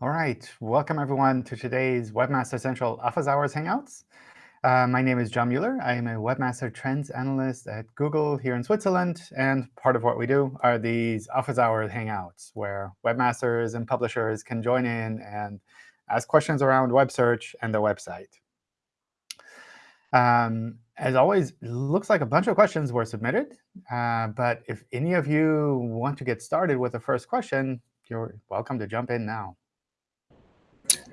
All right, welcome everyone to today's Webmaster Central Office Hours Hangouts. Uh, my name is John Mueller. I am a Webmaster Trends Analyst at Google here in Switzerland. And part of what we do are these Office Hours Hangouts, where webmasters and publishers can join in and ask questions around web search and the website. Um, as always, looks like a bunch of questions were submitted. Uh, but if any of you want to get started with the first question, you're welcome to jump in now.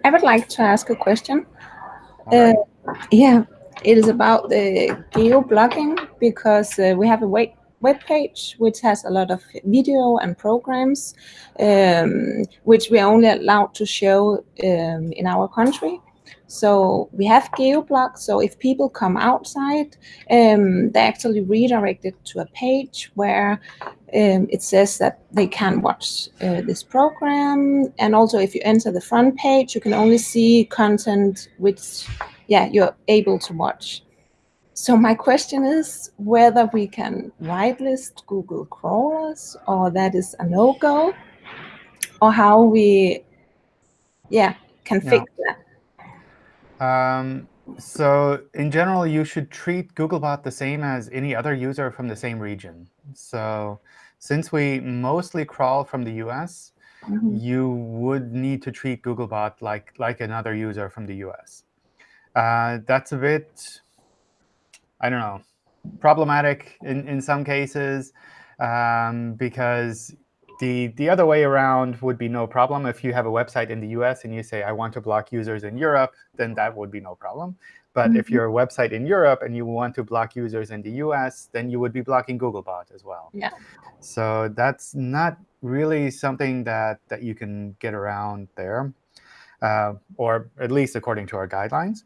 I would like to ask a question. Uh, yeah, it is about the geo-blocking because uh, we have a web, web page which has a lot of video and programs um, which we are only allowed to show um, in our country. So we have geoblock. So if people come outside, um, they actually redirected to a page where um, it says that they can watch uh, this program. And also if you enter the front page, you can only see content which yeah, you're able to watch. So my question is whether we can whitelist Google crawlers or that is a no-go or how we yeah, can yeah. fix that. Um, so in general, you should treat Googlebot the same as any other user from the same region. So since we mostly crawl from the US, mm -hmm. you would need to treat Googlebot like, like another user from the US. Uh, that's a bit, I don't know, problematic in, in some cases um, because the, the other way around would be no problem. If you have a website in the US and you say, I want to block users in Europe, then that would be no problem. But mm -hmm. if mm-hmm. you're a website in Europe and you want to block users in the US, then you would be blocking Googlebot as well. Yeah. So that's not really something that, that you can get around there, uh, or at least according to our guidelines.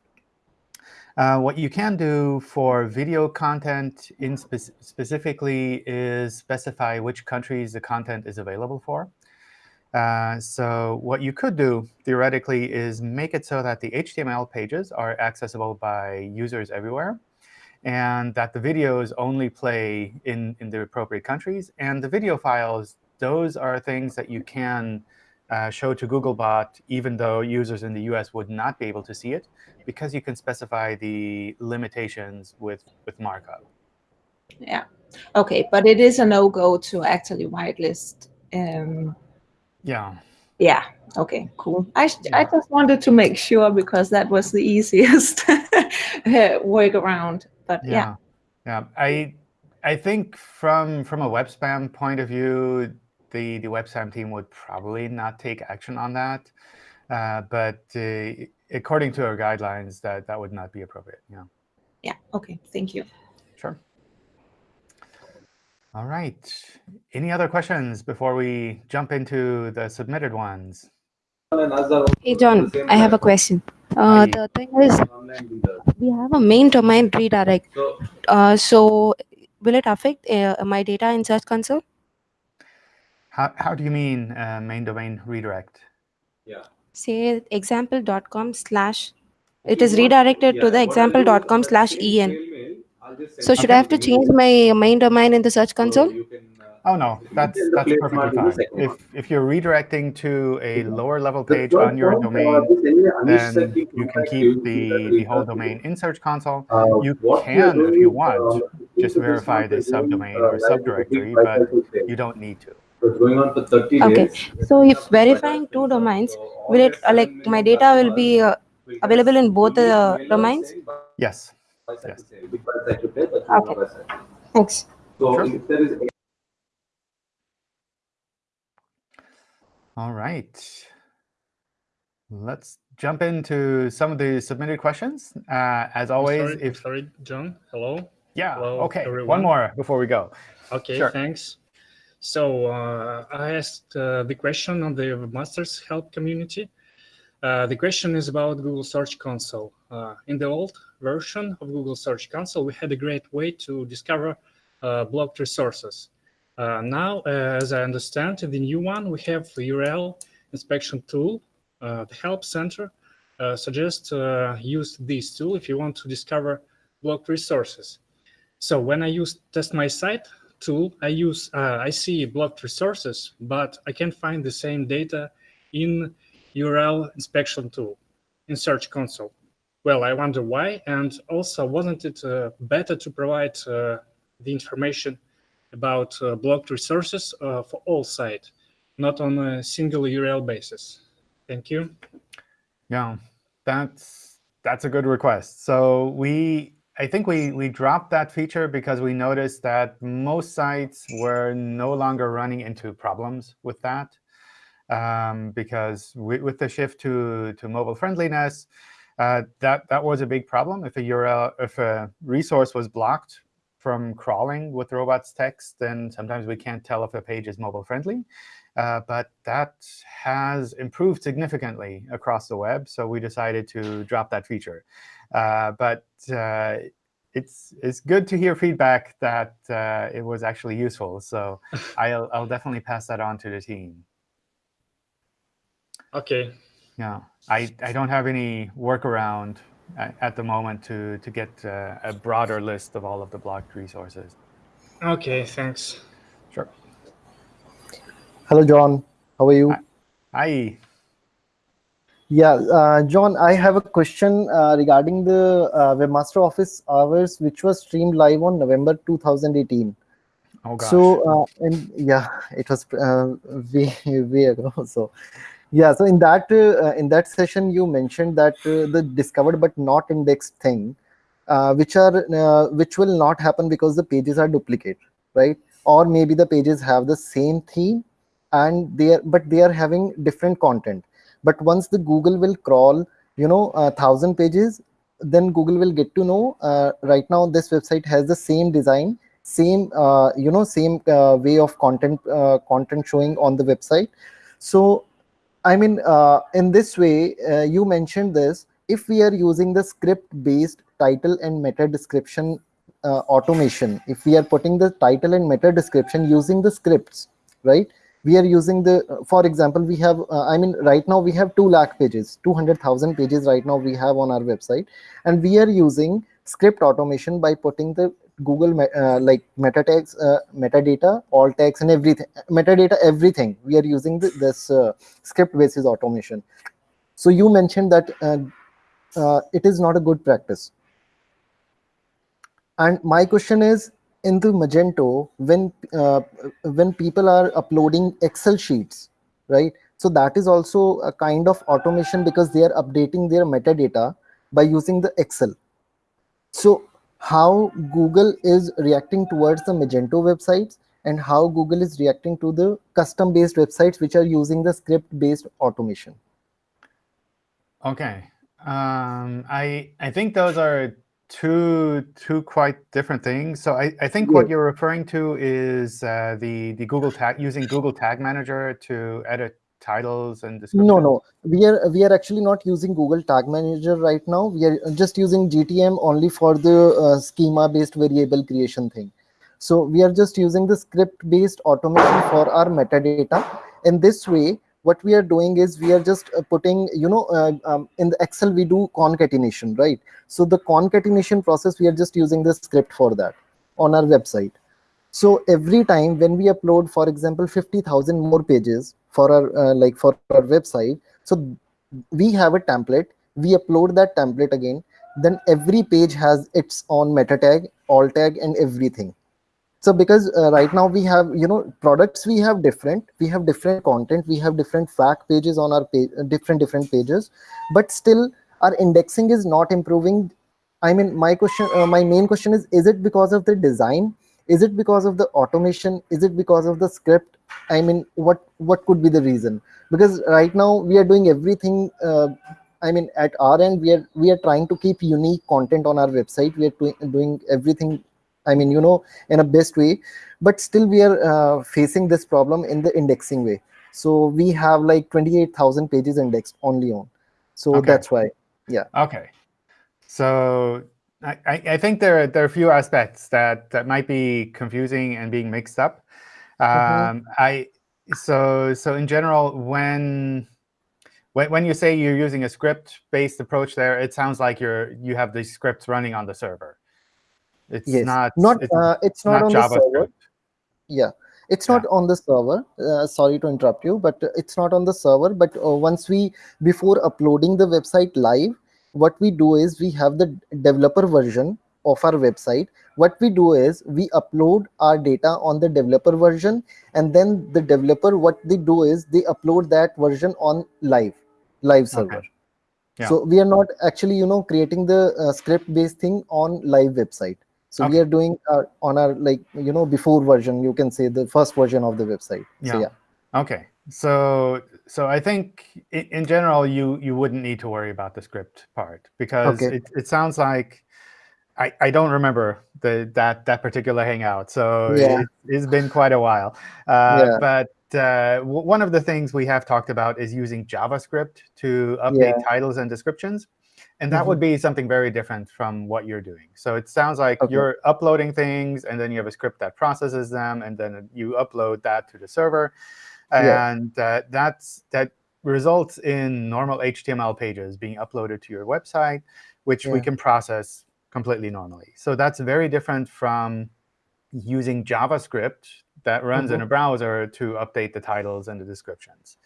Uh, what you can do for video content in spe specifically is specify which countries the content is available for. Uh, so what you could do, theoretically, is make it so that the HTML pages are accessible by users everywhere, and that the videos only play in, in the appropriate countries. And the video files, those are things that you can uh, show to Googlebot, even though users in the US would not be able to see it, because you can specify the limitations with, with markup. Yeah. OK, but it is a no-go to actually whitelist. Um, yeah. Yeah. OK, cool. I, yeah. I just wanted to make sure because that was the easiest workaround. But yeah. yeah. Yeah. I I think from from a web spam point of view, the, the WebSpam team would probably not take action on that. Uh, but uh, according to our guidelines, that, that would not be appropriate. Yeah. Yeah, OK, thank you. Sure. All right. Any other questions before we jump into the submitted ones? Hey, John, I have a question. Uh, the thing is, we have a main domain redirect. Uh, so will it affect uh, my data in Search Console? How, how do you mean uh, main domain redirect? Yeah. Say example.com slash, it is redirected to the example.com slash en. So should okay. I have to change my main domain in the Search Console? Uh, oh, no, that's, that's perfectly fine. If, if you're redirecting to a lower level page on your domain, then you can keep the, the whole domain in Search Console. Uh, you can, if you want, just verify the subdomain or subdirectory, but you don't need to. So it's going on for 30 okay. days. So if verifying two domains, will it uh, like my data will be uh, available in both the uh, domains? Yes. yes. Okay. Thanks. Sure. All right. Let's jump into some of the submitted questions. Uh, as always, sorry, if sorry, John. Hello. Yeah. Hello, okay. Everyone. One more before we go. Okay. Sure. Thanks. So uh, I asked uh, the question on the Masters Help community. Uh, the question is about Google Search Console. Uh, in the old version of Google Search Console, we had a great way to discover uh, blocked resources. Uh, now, as I understand, in the new one, we have the URL inspection tool. the Help Center suggests use this tool if you want to discover blocked resources. So when I use Test My Site, tool, I use uh, I see blocked resources, but I can't find the same data in URL inspection tool in Search Console. Well, I wonder why, and also wasn't it uh, better to provide uh, the information about uh, blocked resources uh, for all sites, not on a single URL basis? Thank you. Yeah, that's that's a good request. So we, I think we we dropped that feature because we noticed that most sites were no longer running into problems with that. Um, because we, with the shift to to mobile friendliness, uh, that that was a big problem. If a URL, if a resource was blocked from crawling with robots text, then sometimes we can't tell if a page is mobile friendly. Uh, but that has improved significantly across the web, so we decided to drop that feature. Uh, but uh, it's it's good to hear feedback that uh, it was actually useful. So I'll I'll definitely pass that on to the team. OK. Yeah, I I don't have any workaround at the moment to to get uh, a broader list of all of the blocked resources. OK, thanks. Sure. Hello, John. How are you? Hi. Yeah, uh, John, I have a question uh, regarding the uh, Webmaster Office hours, which was streamed live on November 2018. Oh, gosh. So, uh, and yeah, it was uh, way, way ago. So, yeah, so in that uh, in that session, you mentioned that uh, the discovered but not indexed thing, uh, which are uh, which will not happen because the pages are duplicate, right? Or maybe the pages have the same theme, and they are but they are having different content. But once the Google will crawl, you know, a thousand pages, then Google will get to know uh, right now this website has the same design, same uh, you know, same way of content content showing on the website. So I mean, uh, in this way, uh, you mentioned this, if we are using the script-based title and meta description uh, automation, if we are putting the title and meta description using the scripts, right? We are using the, for example, we have, I mean, right now we have 2 lakh pages, 200,000 pages right now we have on our website. And we are using script automation by putting the Google uh, like meta tags, uh, metadata, alt tags, and everything, metadata, everything. We are using the, this uh, script basis automation. So you mentioned that it is not a good practice. And my question is, in the Magento, when when people are uploading Excel sheets, right? So that is also a kind of automation because they are updating their metadata by using the Excel. So how Google is reacting towards the Magento websites and how Google is reacting to the custom-based websites which are using the script-based automation. Okay, um, I I think those are two two quite different things. So I, I think yeah. what you're referring to is uh, the the Google tag using Google Tag Manager to edit titles and descriptions? No, no. We are we are actually not using Google Tag Manager right now. We are just using GTM only for the uh, schema-based variable creation thing. So we are just using the script-based automation for our metadata. In this way, what we are doing is we are just uh, putting, you know, uh, um, in the Excel we do concatenation, right? So the concatenation process, we are just using the script for that on our website. So every time when we upload, for example, 50,000 more pages for our uh, like for our website, so we have a template. We upload that template again. Then every page has its own meta tag, alt tag, and everything. So because uh, right now we have you know products we have different, we have different content, we have different fact pages on our page, different different pages, but still our indexing is not improving. I mean, my question, uh, my main question is: Is it because of the design? is it because of the automation is it because of the script i mean what what could be the reason because right now we are doing everything uh, i mean at our end we are we are trying to keep unique content on our website we are doing everything i mean you know in a best way but still we are uh, facing this problem in the indexing way so we have like 28000 pages indexed only on so okay. that's why yeah okay so I, I think there, there are a few aspects that, that might be confusing and being mixed up. Mm-hmm. Um, mm -hmm. I so so in general, when when when you say you're using a script-based approach, there it sounds like you're you have these scripts running on the server. It's yes. not not it's, uh, it's not, not on the server. Yeah, It's not on the server. Uh, sorry to interrupt you, but it's not on the server. But uh, once we, before uploading the website live, what we do is we have the developer version of our website. What we do is we upload our data on the developer version, and then the developer, what they do is they upload that version on live, live server. Okay. Yeah. So we are not actually, you know, creating the uh, script-based thing on live website. So we are doing our, on our like you know before version. You can say the first version of the website. So Yeah. yeah. Okay, so so I think in, in general you you wouldn't need to worry about the script part because Okay. it, it sounds like I, I don't remember the that that particular hangout, so Yeah. it, it's been quite a while. Uh, Yeah. But uh, w- one of the things we have talked about is using JavaScript to update Yeah. titles and descriptions. And that would be something very different from what you're doing. So it sounds like Okay. you're uploading things, and then you have a script that processes them, and then you upload that to the server. Yeah. And uh, that's that results in normal HTML pages being uploaded to your website, which we can process completely normally. So that's very different from using JavaScript that runs in a browser to update the titles and the descriptions.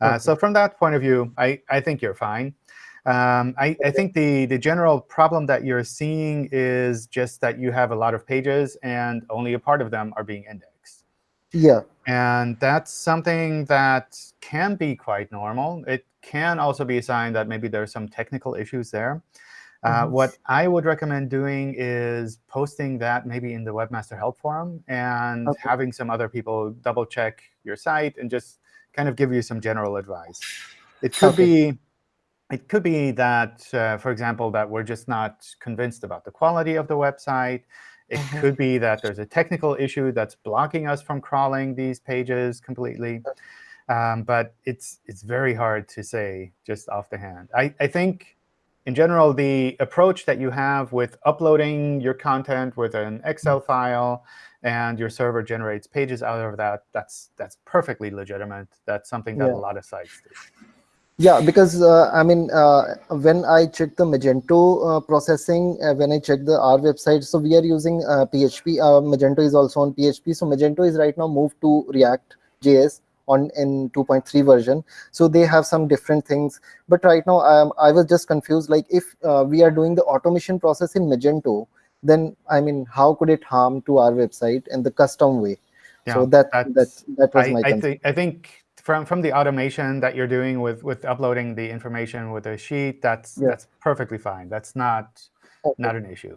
Uh, Okay. So from that point of view, I, I think you're fine. Um, I, I think the, the general problem that you're seeing is just that you have a lot of pages and only a part of them are being indexed. Yeah. And that's something that can be quite normal. It can also be a sign that maybe there's some technical issues there. Uh, Mhm. What I would recommend doing is posting that maybe in the Webmaster Help Forum and Okay. having some other people double check your site and just kind of give you some general advice. It could Okay. be it could be that, uh, for example, that we're just not convinced about the quality of the website. It Mhm. could be that there's a technical issue that's blocking us from crawling these pages completely. Um, but it's it's very hard to say just off the hand. I, I think, in general, the approach that you have with uploading your content with an Excel file and your server generates pages out of that, that's that's perfectly legitimate. That's something that Yeah. a lot of sites do. Yeah, because uh, I mean, uh, when I check the Magento uh, processing, uh, when I check the our website, so we are using uh, PHP. Uh, Magento is also on PHP. So Magento is right now moved to React JS on in 2.3 version. So they have some different things. But right now, um, I was just confused. Like if uh, we are doing the automation process in Magento, then I mean, how could it harm to our website in the custom way? so Yeah, that that's- that that was I, my I think I think from from the automation that you're doing with with uploading the information with a sheet, that's Yeah. that's perfectly fine. That's not Okay. not an issue.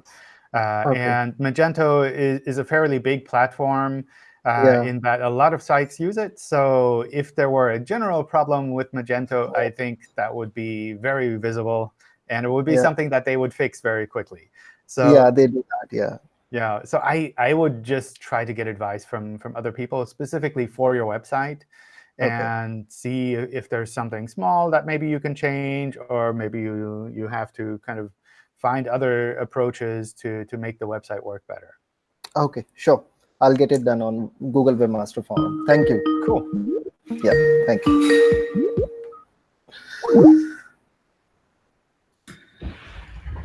Uh, Okay. And Magento is, is a fairly big platform uh, Yeah. in that a lot of sites use it. So if there were a general problem with Magento, I think that would be very visible, and it would be Yeah. something that they would fix very quickly. So yeah, they do that. Yeah. yeah, so I, I would just try to get advice from, from other people specifically for your website Okay. and see if there's something small that maybe you can change or maybe you, you have to kind of find other approaches to, to make the website work better. Okay, sure. I'll get it done on Google Webmaster Forum. Thank you. Cool. Yeah, thank you.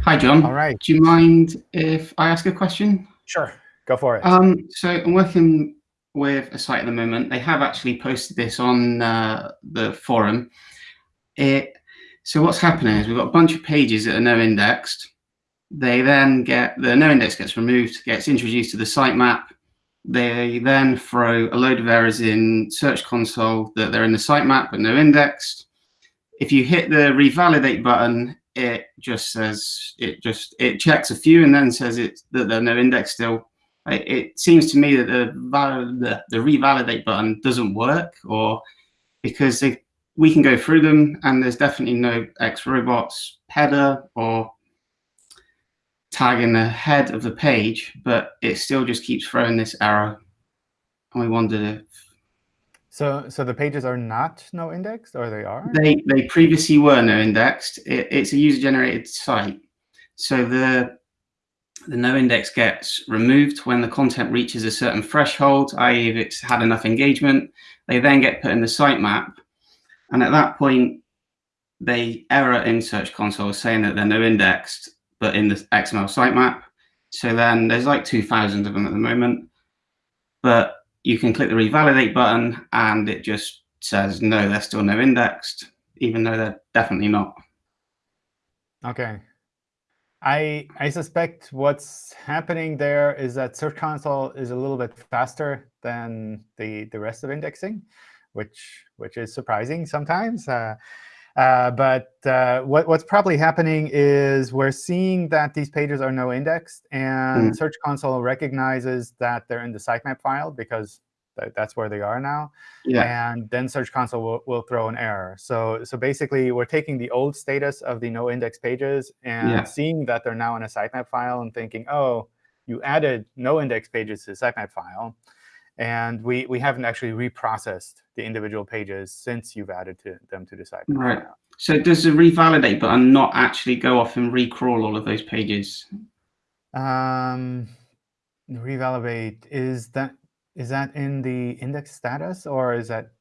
Hi, John. All right. Do you mind if I ask a question? Sure. Go for it. Um, so I'm working with a site at the moment. They have actually posted this on uh, the forum. It, so what's happening is we've got a bunch of pages that are no indexed. They then get, the no index gets removed, gets introduced to the sitemap. They then throw a load of errors in Search Console that they're in the sitemap but no indexed. If you hit the revalidate button, it just says, it just, it checks a few and then says it, that they're no index still it, it seems to me that the, the the revalidate button doesn't work, or because they, we can go through them and there's definitely no X robots header or tag in the head of the page, but it still just keeps throwing this error. And we wondered if so so the pages are not no indexed or they are? they they previously were no indexed. It, it's a user generated site, so the the no index gets removed when the content reaches a certain threshold, i.e. if it's had enough engagement, they then get put in the sitemap. And at that point, they error in Search Console saying that they're no indexed, but in the XML sitemap. So then there's like 2,000 of them at the moment. But you can click the revalidate button and it just says, no, they're still no indexed, even though they're definitely not. OK. I, I suspect what's happening there is that Search Console is a little bit faster than the, the rest of indexing, which, which is surprising sometimes. Uh, uh, but uh, what, what's probably happening is we're seeing that these pages are no indexed, and Mm. Search Console recognizes that they're in the sitemap file because that's where they are now. Yeah. And then Search Console will, will throw an error. So, so basically, we're taking the old status of the no index pages and Yeah. seeing that they're now in a sitemap file and thinking, oh, you added no index pages to the sitemap file. And we, we haven't actually reprocessed the individual pages since you've added to, them to the sitemap Right. file. So does the revalidate button not actually go off and recrawl all of those pages? Um, revalidate is that is that in the index status or is that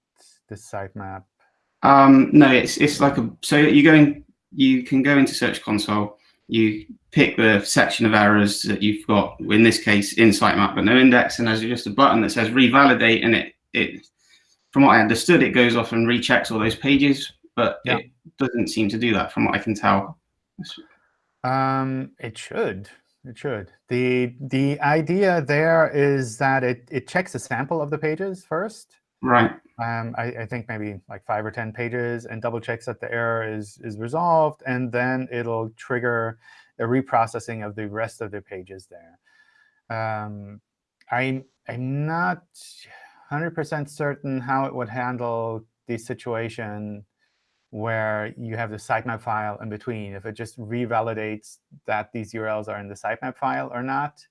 the sitemap? Um, no, it's it's like a so you go in, you can go into Search Console, you pick the section of errors that you've got. In this case, in sitemap but no index, and there's just a button that says revalidate, and it it from what I understood, it goes off and rechecks all those pages, but Yeah. it doesn't seem to do that from what I can tell. Um, it should. It should. The the idea there is that it it checks a sample of the pages first. Right. Um, I, I think maybe like five or 10 pages and double checks that the error is, is resolved. And then it'll trigger a reprocessing of the rest of the pages there. Um, I'm, I'm not 100% certain how it would handle the situation where you have the sitemap file in between, if it just revalidates that these URLs are in the sitemap file or not,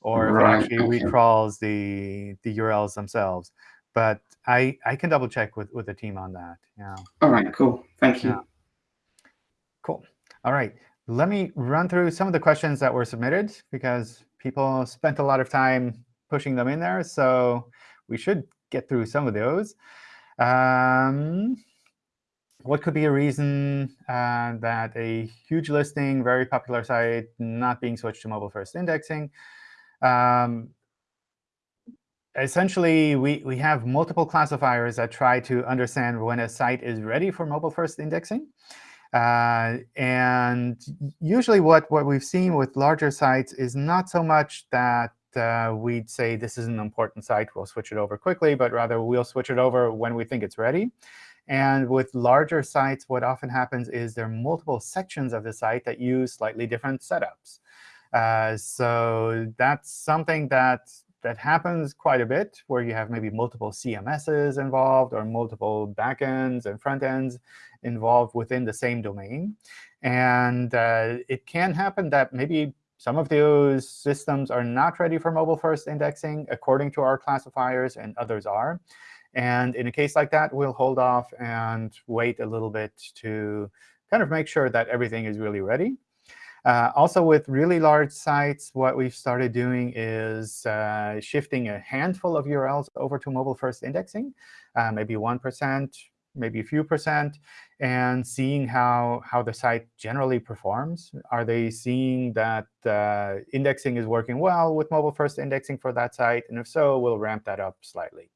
or if it actually okay. recrawls the, the URLs themselves. But I, I can double check with, with the team on that. Yeah. All right. Cool. Thank you. Yeah. Cool. All right. Let me run through some of the questions that were submitted because people spent a lot of time pushing them in there. So we should get through some of those. Um, what could be a reason uh, that a huge listing, very popular site, not being switched to mobile first indexing? Um, essentially, we, we have multiple classifiers that try to understand when a site is ready for mobile first indexing. Uh, and usually what, what we've seen with larger sites is not so much that uh, we'd say this is an important site, we'll switch it over quickly, but rather we'll switch it over when we think it's ready. And with larger sites, what often happens is there are multiple sections of the site that use slightly different setups. Uh, so that's something that that happens quite a bit, where you have maybe multiple CMSs involved or multiple backends and front ends involved within the same domain. And uh, it can happen that maybe some of those systems are not ready for mobile-first indexing according to our classifiers, and others are. And in a case like that, we'll hold off and wait a little bit to kind of make sure that everything is really ready. Uh, also, with really large sites, what we've started doing is uh, shifting a handful of URLs over to mobile-first indexing, uh, maybe 1%, maybe a few percent, and seeing how, how the site generally performs. Are they seeing that uh, indexing is working well with mobile-first indexing for that site? And if so, we'll ramp that up slightly.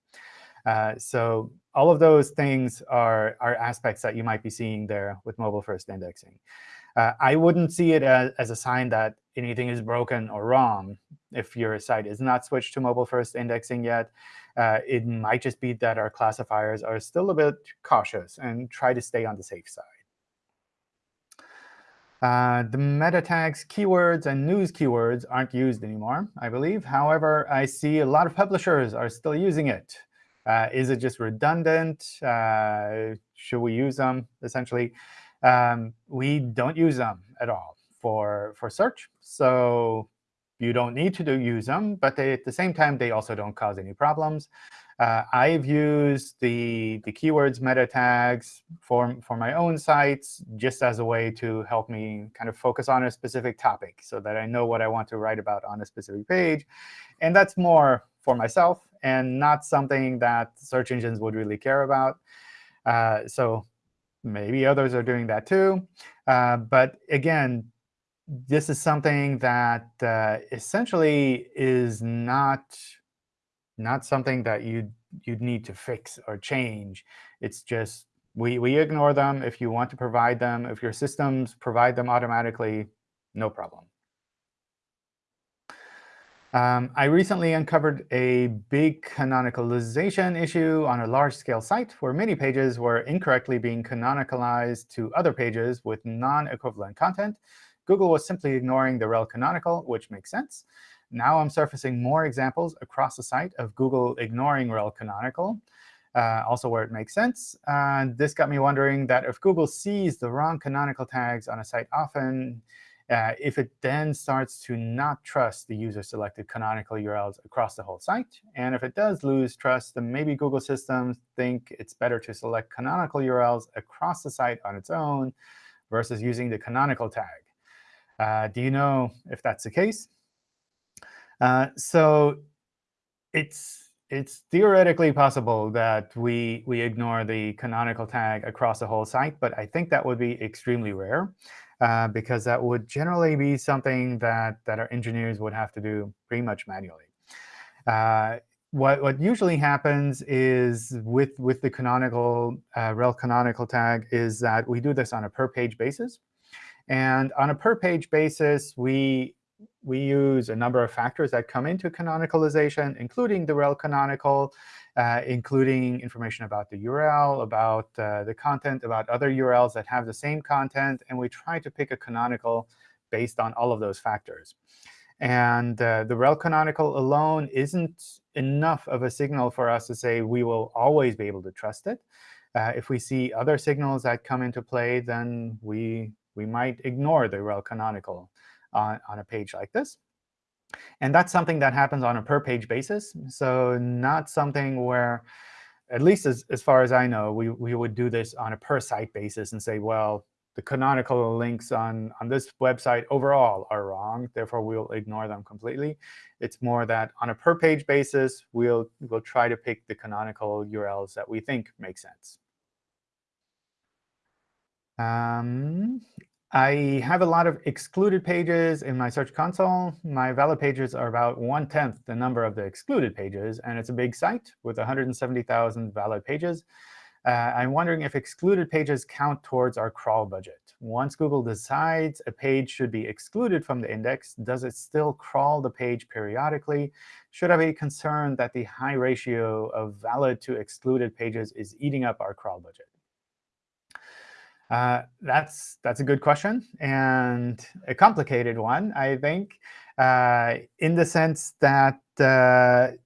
Uh, so all of those things are, are aspects that you might be seeing there with mobile-first indexing. Uh, I wouldn't see it as, as a sign that anything is broken or wrong if your site is not switched to mobile-first indexing yet. Uh, it might just be that our classifiers are still a bit cautious and try to stay on the safe side. Uh, the meta tags, keywords, and news keywords aren't used anymore, I believe. However, I see a lot of publishers are still using it. Uh, is it just redundant? Uh, should we use them, essentially? Um, we don't use them at all for, for search. So you don't need to do, use them. But they, at the same time, they also don't cause any problems. Uh, I've used the, the keywords meta tags for, for my own sites just as a way to help me kind of focus on a specific topic so that I know what I want to write about on a specific page. And that's more for myself and not something that search engines would really care about. Uh, so maybe others are doing that too. Uh, but again, this is something that uh, essentially is not not something that you'd, you'd need to fix or change. It's just we, we ignore them if you want to provide them. If your systems provide them automatically, no problem. Um, I recently uncovered a big canonicalization issue on a large-scale site where many pages were incorrectly being canonicalized to other pages with non-equivalent content. Google was simply ignoring the rel canonical, which makes sense. Now I'm surfacing more examples across the site of Google ignoring rel canonical, uh, also where it makes sense. And this got me wondering that if Google sees the wrong canonical tags on a site often, uh, if it then starts to not trust the user-selected canonical URLs across the whole site, and if it does lose trust, then maybe Google systems think it's better to select canonical URLs across the site on its own versus using the canonical tag. Uh, do you know if that's the case? Uh, so it's it's theoretically possible that we we ignore the canonical tag across the whole site, but I think that would be extremely rare. Uh, because that would generally be something that, that our engineers would have to do pretty much manually. Uh, what, what usually happens is with, with the canonical, uh, rel canonical tag is that we do this on a per-page basis. And on a per-page basis, we, we use a number of factors that come into canonicalization, including the rel canonical, uh, including information about the URL, about uh, the content, about other URLs that have the same content. And we try to pick a canonical based on all of those factors. And uh, the rel canonical alone isn't enough of a signal for us to say we will always be able to trust it. Uh, if we see other signals that come into play, then we, we might ignore the rel canonical on, on a page like this. And that's something that happens on a per-page basis. So not something where, at least as, as far as I know, we, we would do this on a per-site basis and say, well, the canonical links on, on this website overall are wrong. Therefore, we'll ignore them completely. It's more that on a per-page basis, we'll, we'll try to pick the canonical URLs that we think make sense. Um, I have a lot of excluded pages in my Search Console. My valid pages are about one-tenth the number of the excluded pages, and it's a big site with 170,000 valid pages. Uh, I'm wondering if excluded pages count towards our crawl budget. Once Google decides a page should be excluded from the index, does it still crawl the page periodically? Should I be concerned that the high ratio of valid to excluded pages is eating up our crawl budget? Uh, that's that's a good question and a complicated one, I think, uh, in the sense that uh,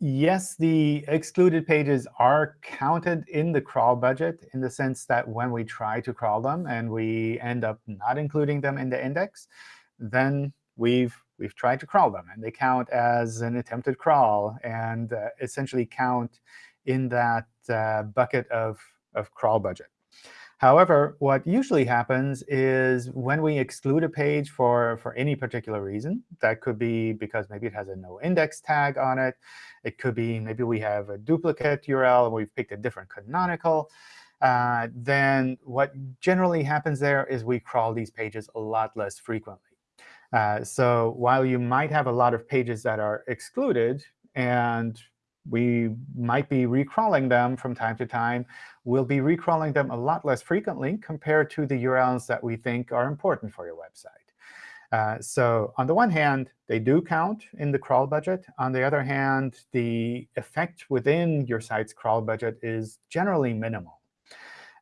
yes, the excluded pages are counted in the crawl budget in the sense that when we try to crawl them and we end up not including them in the index, then we've we've tried to crawl them, and they count as an attempted crawl and uh, essentially count in that uh, bucket of of crawl budget. However, what usually happens is when we exclude a page for, for any particular reason, that could be because maybe it has a no index tag on it. It could be maybe we have a duplicate URL and we've picked a different canonical. Uh, then what generally happens there is we crawl these pages a lot less frequently. Uh, so while you might have a lot of pages that are excluded, and we might be recrawling them from time to time. We'll be recrawling them a lot less frequently compared to the URLs that we think are important for your website. Uh, so on the one hand, they do count in the crawl budget. On the other hand, the effect within your site's crawl budget is generally minimal.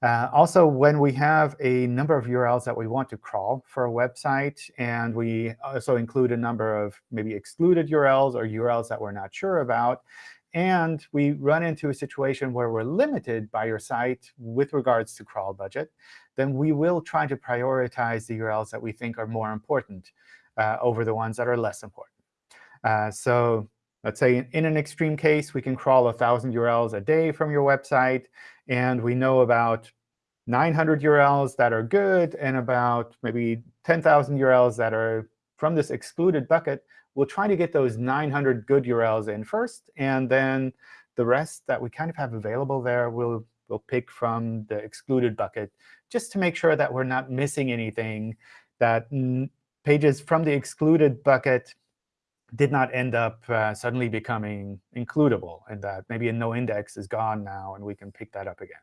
Uh, also, when we have a number of URLs that we want to crawl for a website, and we also include a number of maybe excluded URLs or URLs that we're not sure about, and we run into a situation where we're limited by your site with regards to crawl budget, then we will try to prioritize the URLs that we think are more important uh, over the ones that are less important. Uh, so let's say in an extreme case, we can crawl 1,000 URLs a day from your website, and we know about 900 URLs that are good and about maybe 10,000 URLs that are from this excluded bucket we'll try to get those 900 good URLs in first, and then the rest that we kind of have available there, we'll, we'll pick from the excluded bucket, just to make sure that we're not missing anything, that pages from the excluded bucket did not end up uh, suddenly becoming includable and that maybe a no index is gone now and we can pick that up again.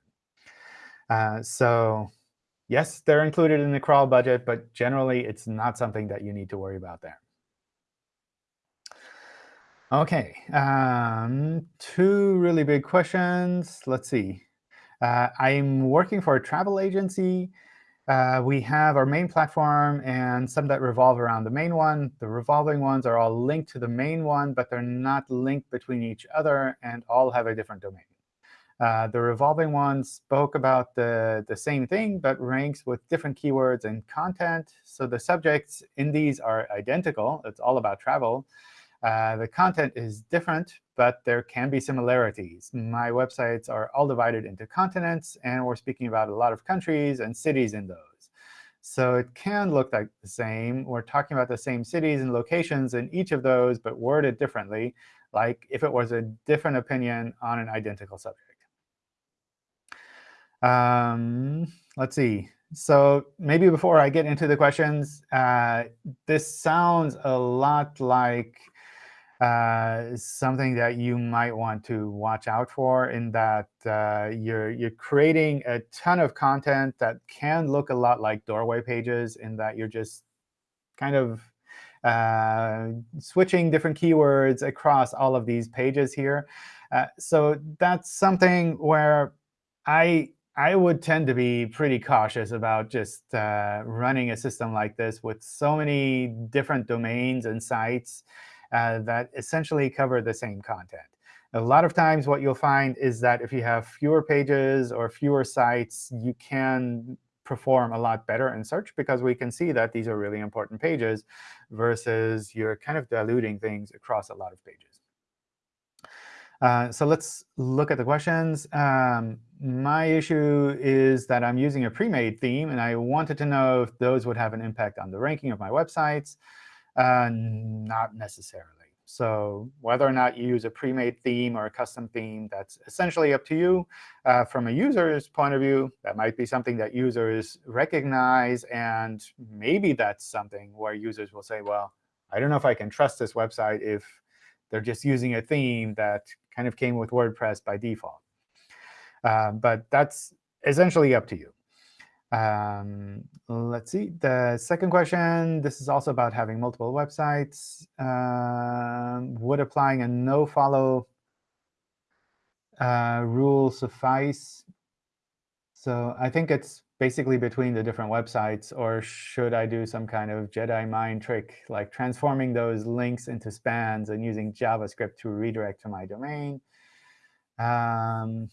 Uh, so yes, they're included in the crawl budget, but generally it's not something that you need to worry about there. OK, um, two really big questions. Let's see. Uh, I'm working for a travel agency. Uh, we have our main platform and some that revolve around the main one. The revolving ones are all linked to the main one, but they're not linked between each other and all have a different domain. Uh, the revolving ones spoke about the, the same thing, but ranks with different keywords and content. So the subjects in these are identical. It's all about travel. Uh, the content is different, but there can be similarities. My websites are all divided into continents, and we're speaking about a lot of countries and cities in those. So it can look like the same. We're talking about the same cities and locations in each of those, but worded differently, like if it was a different opinion on an identical subject. Um, let's see. So maybe before I get into the questions, uh, this sounds a lot like uh, something that you might want to watch out for in that uh, you're, you're creating a ton of content that can look a lot like doorway pages in that you're just kind of uh, switching different keywords across all of these pages here. Uh, so that's something where I I would tend to be pretty cautious about just uh, running a system like this with so many different domains and sites uh, that essentially cover the same content. A lot of times what you'll find is that if you have fewer pages or fewer sites, you can perform a lot better in search because we can see that these are really important pages versus you're kind of diluting things across a lot of pages. Uh, so let's look at the questions. Um, my issue is that I'm using a pre-made theme, and I wanted to know if those would have an impact on the ranking of my websites. Uh, not necessarily. So whether or not you use a pre-made theme or a custom theme, that's essentially up to you. Uh, from a user's point of view, that might be something that users recognize. And maybe that's something where users will say, well, I don't know if I can trust this website if they're just using a theme that kind of came with WordPress by default. Uh, but that's essentially up to you. Um, let's see. The second question, this is also about having multiple websites. Um, would applying a no-follow uh, rule suffice? So I think it's basically between the different websites, or should I do some kind of Jedi mind trick, like transforming those links into spans and using JavaScript to redirect to my domain? Um,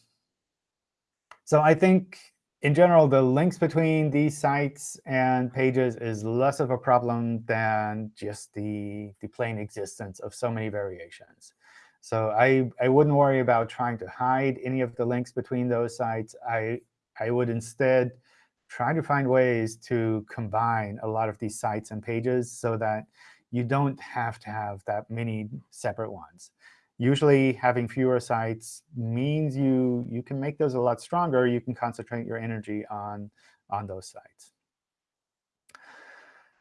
so I think in general, the links between these sites and pages is less of a problem than just the, the plain existence of so many variations. So I, I wouldn't worry about trying to hide any of the links between those sites. I, I would instead try to find ways to combine a lot of these sites and pages so that you don't have to have that many separate ones. Usually, having fewer sites means you, you can make those a lot stronger. You can concentrate your energy on, on those sites.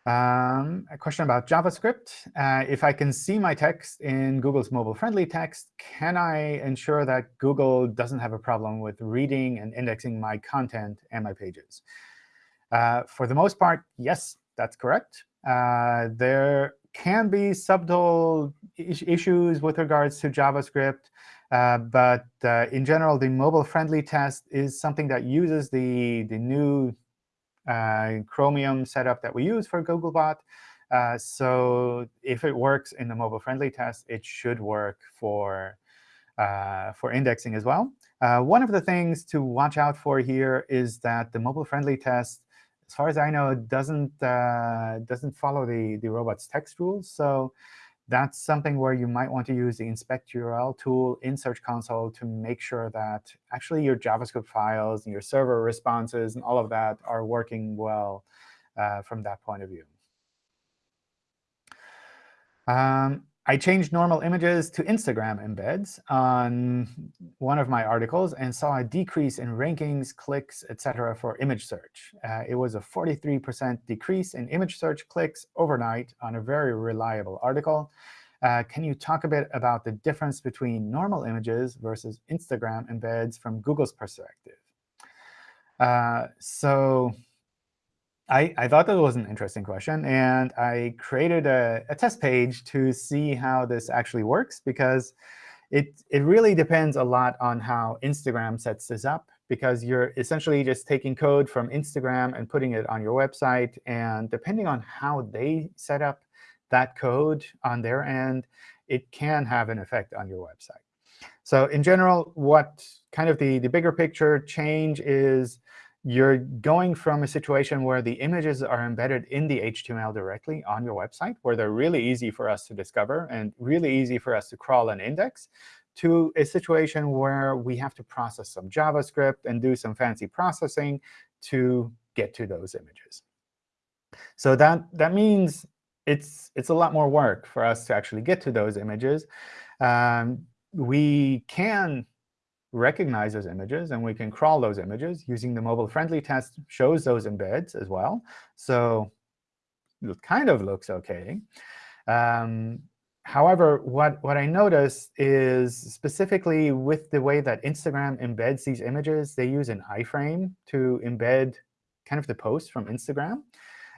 Um, a question about JavaScript. Uh, if I can see my text in Google's mobile-friendly test, can I ensure that Google doesn't have a problem with reading and indexing my content and my pages? Uh, for the most part, yes, that's correct. Uh, there can be subtle is issues with regards to JavaScript. Uh, but uh, in general, the mobile-friendly test is something that uses the, the new uh, Chromium setup that we use for Googlebot. Uh, so if it works in the mobile-friendly test, it should work for, uh, for indexing as well. Uh, one of the things to watch out for here is that the mobile-friendly test as far as I know, it doesn't uh, doesn't follow the the robots text rules. So that's something where you might want to use the inspect URL tool in Search Console to make sure that actually your JavaScript files and your server responses and all of that are working well uh, from that point of view. Um, I changed normal images to Instagram embeds on one of my articles and saw a decrease in rankings, clicks, etc. for image search. Uh, it was a 43% decrease in image search clicks overnight on a very reliable article. uh, can you talk a bit about the difference between normal images versus Instagram embeds from Google's perspective? Uh, so I, I thought that was an interesting question, and I created a, a test page to see how this actually works, because it, it really depends a lot on how Instagram sets this up, because you're essentially just taking code from Instagram and putting it on your website. And depending on how they set up that code on their end, it can have an effect on your website. So in general, what kind of the, the bigger picture change is you're going from a situation where the images are embedded in the HTML directly on your website, where they're really easy for us to discover and really easy for us to crawl and index, to a situation where we have to process some JavaScript and do some fancy processing to get to those images. So that, that means it's, it's a lot more work for us to actually get to those images. Um, we can recognize those images, and we can crawl those images using the mobile-friendly test shows those embeds as well. So it kind of looks OK. Um, however, what, what I notice is specifically with the way that Instagram embeds these images, they use an iframe to embed kind of the post from Instagram,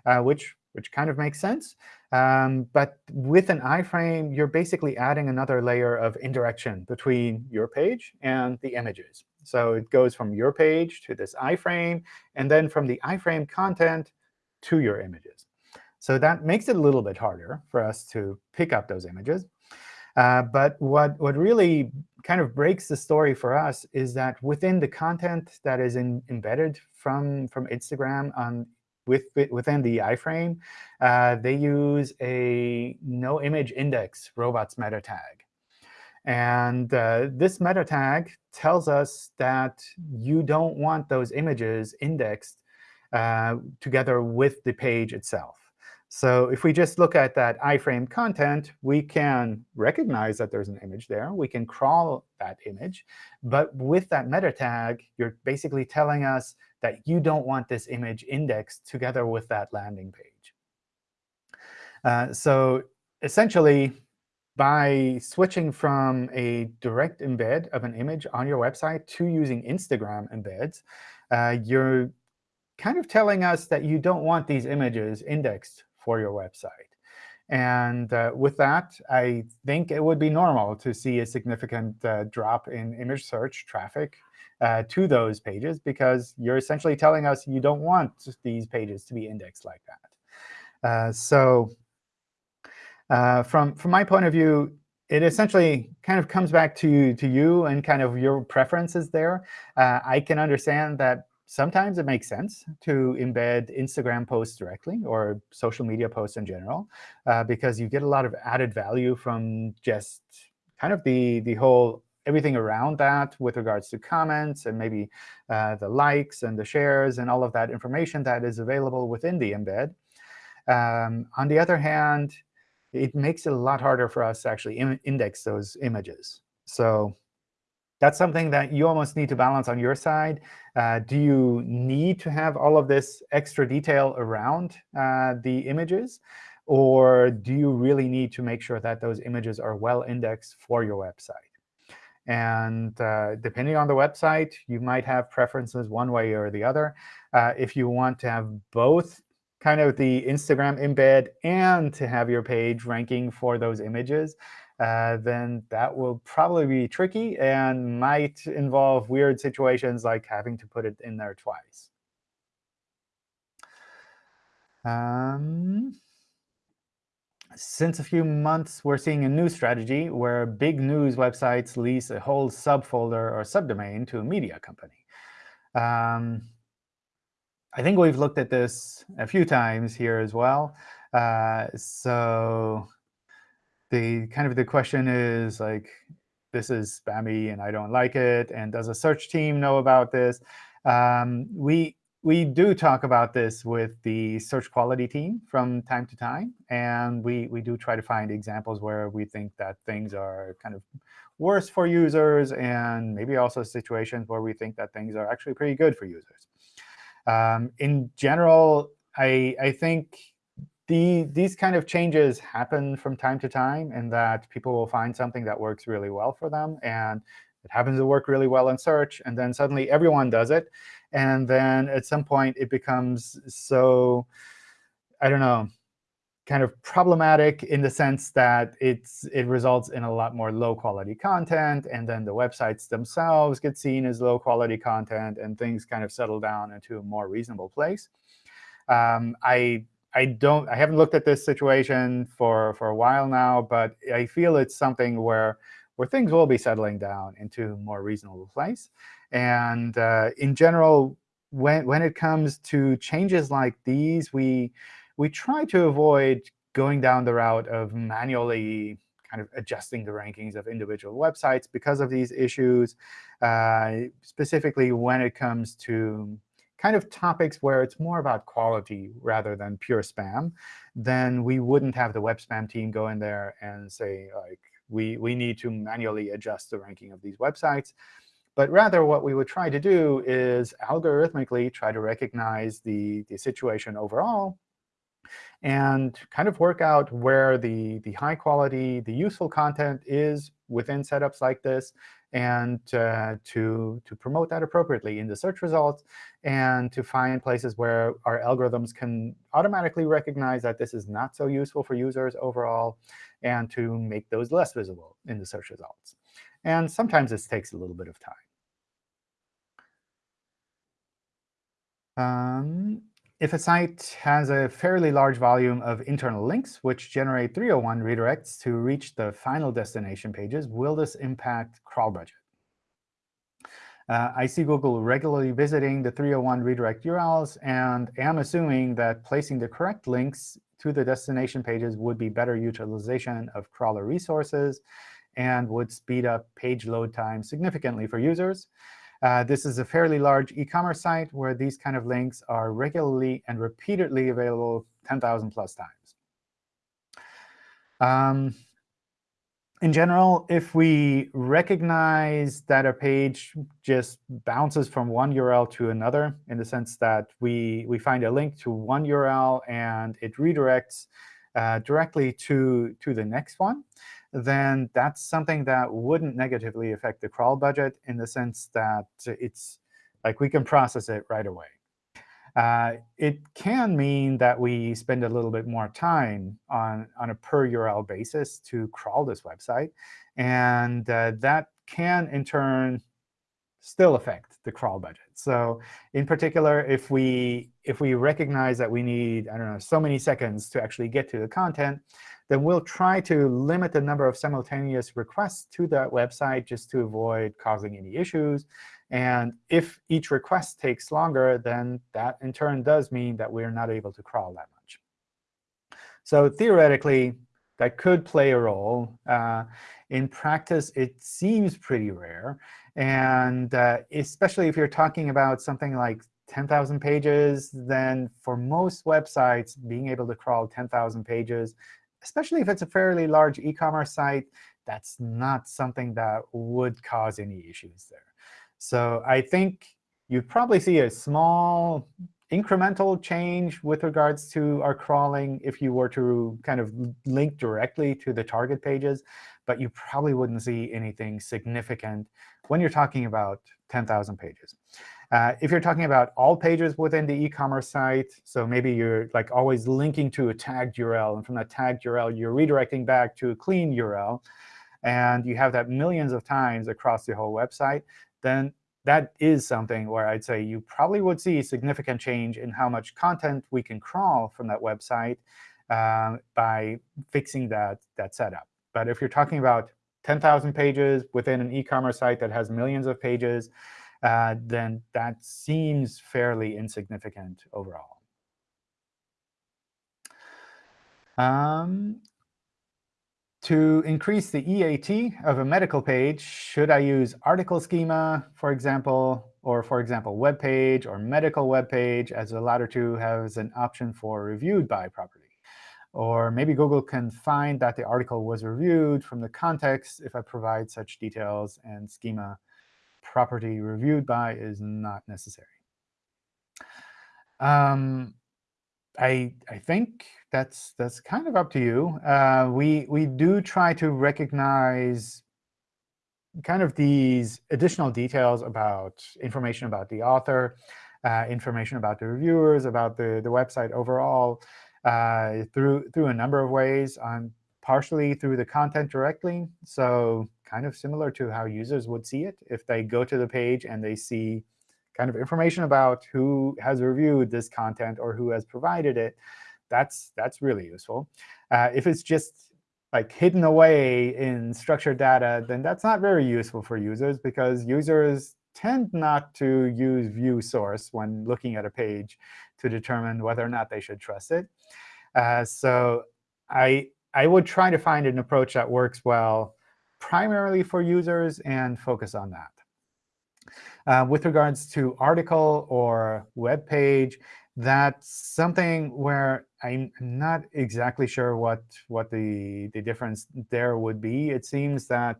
uh, which which kind of makes sense. Um, but with an iframe, you're basically adding another layer of indirection between your page and the images. So it goes from your page to this iframe, and then from the iframe content to your images. So that makes it a little bit harder for us to pick up those images. Uh, but what, what really kind of breaks the story for us is that within the content that is in, embedded from, from Instagram on with, within the iframe, uh, they use a no image index robots meta tag. And uh, this meta tag tells us that you don't want those images indexed uh, together with the page itself. So if we just look at that iframe content, we can recognize that there's an image there. We can crawl that image. But with that meta tag, you're basically telling us that you don't want this image indexed together with that landing page. Uh, so essentially, by switching from a direct embed of an image on your website to using Instagram embeds, uh, you're kind of telling us that you don't want these images indexed for your website. And uh, with that, I think it would be normal to see a significant uh, drop in image search traffic uh, to those pages, because you're essentially telling us you don't want these pages to be indexed like that. Uh, so uh, from, from my point of view, it essentially kind of comes back to, to you and kind of your preferences there. Uh, I can understand that sometimes it makes sense to embed Instagram posts directly or social media posts in general, uh, because you get a lot of added value from just kind of the, the whole everything around that with regards to comments and maybe uh, the likes and the shares and all of that information that is available within the embed. Um, on the other hand, it makes it a lot harder for us to actually index those images. So that's something that you almost need to balance on your side. Uh, do you need to have all of this extra detail around uh, the images? Or do you really need to make sure that those images are well indexed for your website? And uh, depending on the website, you might have preferences one way or the other. Uh, if you want to have both kind of the Instagram embed and to have your page ranking for those images, uh, then that will probably be tricky and might involve weird situations like having to put it in there twice. Um, since a few months, we're seeing a new strategy where big news websites lease a whole subfolder or subdomain to a media company. Um, I think we've looked at this a few times here as well. Uh, so the kind of the question is like, this is spammy and I don't like it. And does a search team know about this? Um, we we do talk about this with the search quality team from time to time. And we, we do try to find examples where we think that things are kind of worse for users and maybe also situations where we think that things are actually pretty good for users. Um, in general, I, I think the, these kind of changes happen from time to time in that people will find something that works really well for them. And it happens to work really well in search. And then suddenly everyone does it. And then at some point, it becomes so, I don't know, kind of problematic in the sense that it's it results in a lot more low-quality content. And then the websites themselves get seen as low-quality content. And things kind of settle down into a more reasonable place. Um, I I don't I haven't looked at this situation for for a while now, but I feel it's something where where things will be settling down into a more reasonable place. And uh, in general, when when it comes to changes like these, we we try to avoid going down the route of manually kind of adjusting the rankings of individual websites because of these issues, uh, specifically when it comes to kind of topics where it's more about quality rather than pure spam, then we wouldn't have the web spam team go in there and say, like, we, we need to manually adjust the ranking of these websites. But rather, what we would try to do is algorithmically try to recognize the, the situation overall and kind of work out where the, the high quality, the useful content is within setups like this, and uh, to, to promote that appropriately in the search results, and to find places where our algorithms can automatically recognize that this is not so useful for users overall, and to make those less visible in the search results. And sometimes this takes a little bit of time. Um, if a site has a fairly large volume of internal links, which generate 301 redirects to reach the final destination pages, will this impact crawl budget? Uh, I see Google regularly visiting the 301 redirect URLs, and am assuming that placing the correct links to the destination pages would be better utilization of crawler resources and would speed up page load time significantly for users. Uh, this is a fairly large e-commerce site where these kind of links are regularly and repeatedly available 10,000 plus times. Um, in general, if we recognize that a page just bounces from one URL to another, in the sense that we, we find a link to one URL and it redirects uh, directly to, to the next one, then that's something that wouldn't negatively affect the crawl budget in the sense that it's like we can process it right away. Uh, it can mean that we spend a little bit more time on, on a per URL basis to crawl this website. And uh, that can, in turn, still affect the crawl budget. So in particular, if we if we recognize that we need, I don't know, so many seconds to actually get to the content, then we'll try to limit the number of simultaneous requests to that website just to avoid causing any issues. And if each request takes longer, then that in turn does mean that we're not able to crawl that much. So theoretically, that could play a role. Uh, in practice, it seems pretty rare. And uh, especially if you're talking about something like 10,000 pages, then for most websites, being able to crawl 10,000 pages especially if it's a fairly large e-commerce site, that's not something that would cause any issues there. So I think you'd probably see a small incremental change with regards to our crawling if you were to kind of link directly to the target pages. But you probably wouldn't see anything significant when you're talking about 10,000 pages. Uh, if you're talking about all pages within the e-commerce site, so maybe you're like always linking to a tagged URL, and from that tagged URL, you're redirecting back to a clean URL, and you have that millions of times across the whole website, then that is something where I'd say you probably would see significant change in how much content we can crawl from that website uh, by fixing that, that setup. But if you're talking about 10,000 pages within an e-commerce site that has millions of pages, uh, then that seems fairly insignificant overall. Um, to increase the EAT of a medical page, should I use article schema, for example, or for example, web page or medical web page, as the latter two has an option for reviewed by property? Or maybe Google can find that the article was reviewed from the context if I provide such details and schema property reviewed by is not necessary. Um, I I think that's that's kind of up to you. Uh, we we do try to recognize kind of these additional details about information about the author, uh, information about the reviewers, about the the website overall, uh, through through a number of ways. On partially through the content directly, so kind of similar to how users would see it if they go to the page and they see kind of information about who has reviewed this content or who has provided it, that's that's really useful. Uh, if it's just like hidden away in structured data, then that's not very useful for users because users tend not to use view source when looking at a page to determine whether or not they should trust it. Uh, so I I would try to find an approach that works well primarily for users and focus on that. Uh, with regards to article or web page, that's something where I'm not exactly sure what what the the difference there would be. It seems that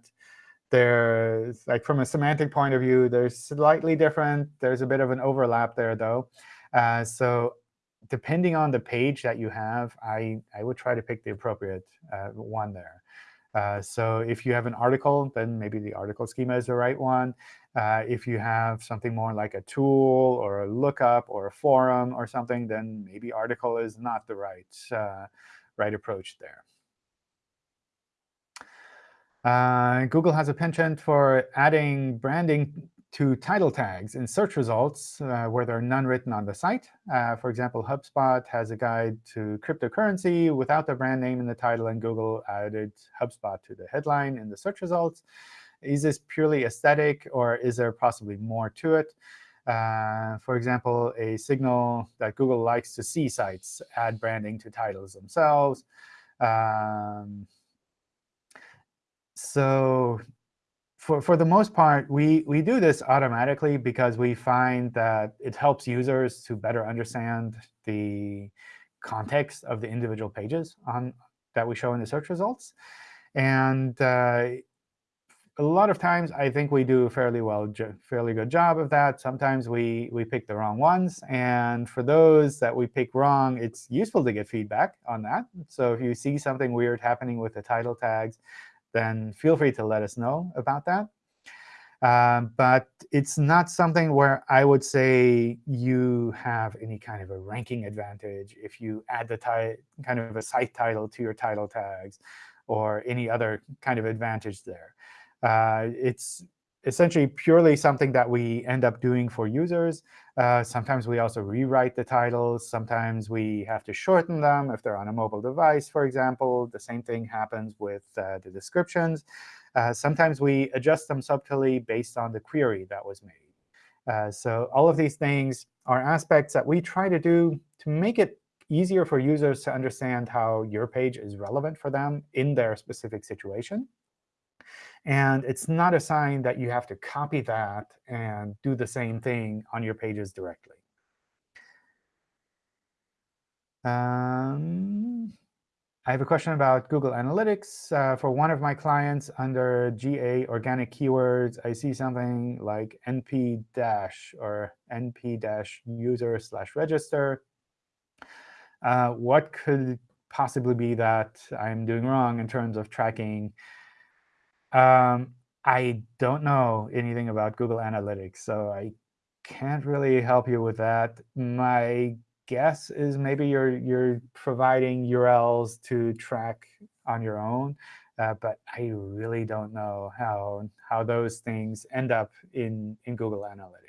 there's like from a semantic point of view, they're slightly different. There's a bit of an overlap there, though. Uh, so depending on the page that you have, I I would try to pick the appropriate uh, one there. Uh, so if you have an article, then maybe the article schema is the right one. Uh, if you have something more like a tool or a lookup or a forum or something, then maybe article is not the right, uh, right approach there. Uh, Google has a penchant for adding branding to title tags in search results uh, where there are none written on the site. Uh, for example, HubSpot has a guide to cryptocurrency without the brand name in the title, and Google added HubSpot to the headline in the search results. Is this purely aesthetic, or is there possibly more to it? Uh, for example, a signal that Google likes to see sites add branding to titles themselves. Um, so for, for the most part, we, we do this automatically because we find that it helps users to better understand the context of the individual pages on, that we show in the search results. And uh, a lot of times, I think we do a fairly well, fairly good job of that. Sometimes we we pick the wrong ones, and for those that we pick wrong, it's useful to get feedback on that. So if you see something weird happening with the title tags, then feel free to let us know about that. Um, but it's not something where I would say you have any kind of a ranking advantage if you add the kind of a site title to your title tags or any other kind of advantage there. Uh, it's essentially purely something that we end up doing for users. Uh, sometimes we also rewrite the titles. Sometimes we have to shorten them if they're on a mobile device, for example. The same thing happens with uh, the descriptions. Uh, sometimes we adjust them subtly based on the query that was made. Uh, so all of these things are aspects that we try to do to make it easier for users to understand how your page is relevant for them in their specific situation. And it's not a sign that you have to copy that and do the same thing on your pages directly. Um, I have a question about Google Analytics. Uh, for one of my clients under GA organic keywords, I see something like np dash or np dash user slash register. Uh, what could possibly be that I'm doing wrong in terms of tracking um, I don't know anything about Google Analytics, so I can't really help you with that. My guess is maybe you're you're providing URLs to track on your own, uh, but I really don't know how how those things end up in in Google Analytics.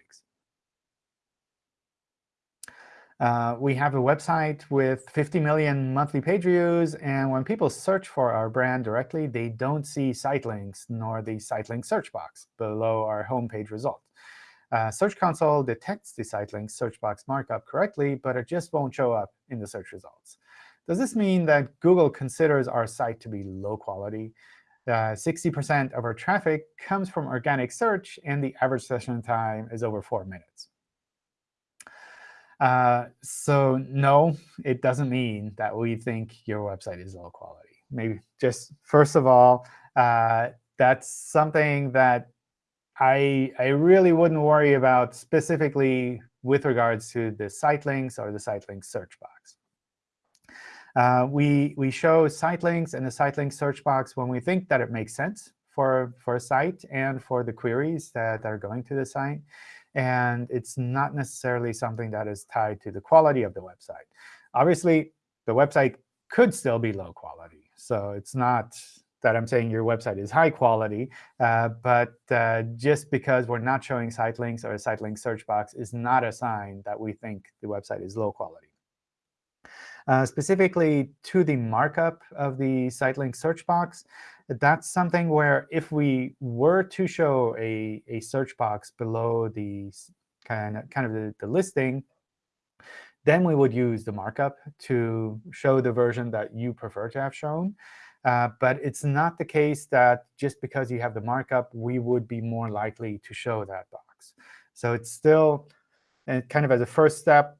Uh, we have a website with 50 million monthly page views. And when people search for our brand directly, they don't see site links nor the site link search box below our homepage result. Uh, search Console detects the site link search box markup correctly, but it just won't show up in the search results. Does this mean that Google considers our site to be low quality? 60% uh, of our traffic comes from organic search, and the average session time is over 4 minutes. Uh, so no, it doesn't mean that we think your website is low quality. Maybe just first of all, uh, that's something that I, I really wouldn't worry about specifically with regards to the site links or the site link search box. Uh, we, we show site links and the site link search box when we think that it makes sense for, for a site and for the queries that, that are going to the site. And it's not necessarily something that is tied to the quality of the website. Obviously, the website could still be low quality. So it's not that I'm saying your website is high quality. Uh, but uh, just because we're not showing site links or a site link search box is not a sign that we think the website is low quality. Uh, specifically to the markup of the site link search box, that's something where if we were to show a, a search box below the kind of, kind of the, the listing, then we would use the markup to show the version that you prefer to have shown. Uh, but it's not the case that just because you have the markup, we would be more likely to show that box. So it's still and kind of as a first step,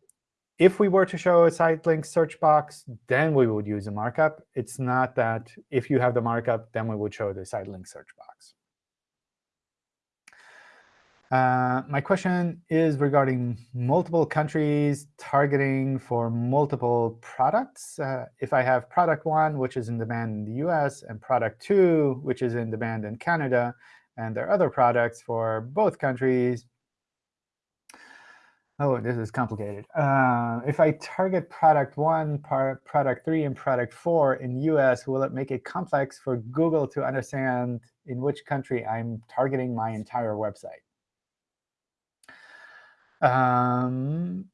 if we were to show a site link search box, then we would use a markup. It's not that if you have the markup, then we would show the site link search box. Uh, my question is regarding multiple countries targeting for multiple products. Uh, if I have product one, which is in demand in the US, and product two, which is in demand in Canada, and there are other products for both countries, Oh, this is complicated. Uh, if I target product one, product three, and product four in US, will it make it complex for Google to understand in which country I'm targeting my entire website? Um,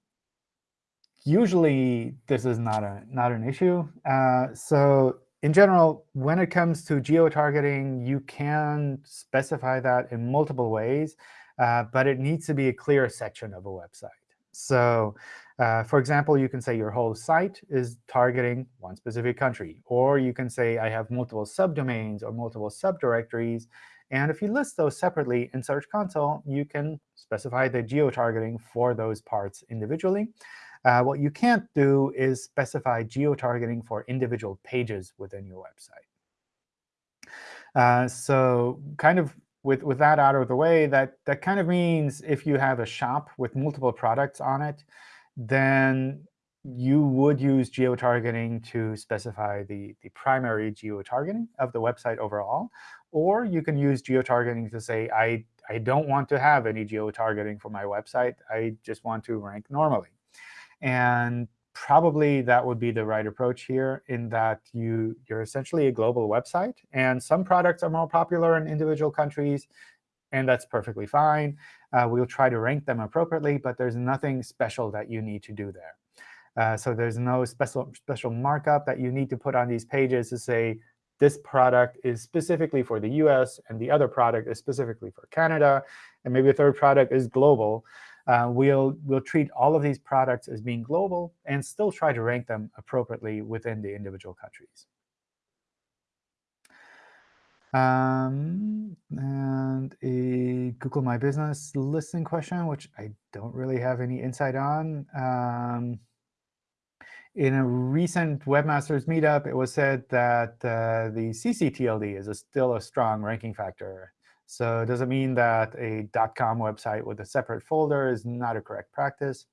usually, this is not a not an issue. Uh, so in general, when it comes to geo-targeting, you can specify that in multiple ways. Uh, but it needs to be a clear section of a website. So uh, for example, you can say your whole site is targeting one specific country. Or you can say I have multiple subdomains or multiple subdirectories. And if you list those separately in Search Console, you can specify the geo-targeting for those parts individually. Uh, what you can't do is specify geo-targeting for individual pages within your website. Uh, so kind of with, with that out of the way, that, that kind of means if you have a shop with multiple products on it, then you would use geo-targeting to specify the, the primary geo-targeting of the website overall. Or you can use geo-targeting to say, I, I don't want to have any geo-targeting for my website. I just want to rank normally. And probably that would be the right approach here in that you, you're essentially a global website. And some products are more popular in individual countries, and that's perfectly fine. Uh, we'll try to rank them appropriately, but there's nothing special that you need to do there. Uh, so there's no special, special markup that you need to put on these pages to say, this product is specifically for the US, and the other product is specifically for Canada, and maybe a third product is global uh, we'll, we'll treat all of these products as being global and still try to rank them appropriately within the individual countries. Um, and a Google My Business listing question, which I don't really have any insight on. Um, in a recent Webmasters meetup, it was said that uh, the CCTLD is a, still a strong ranking factor. So does it mean that a .com website with a separate folder is not a correct practice?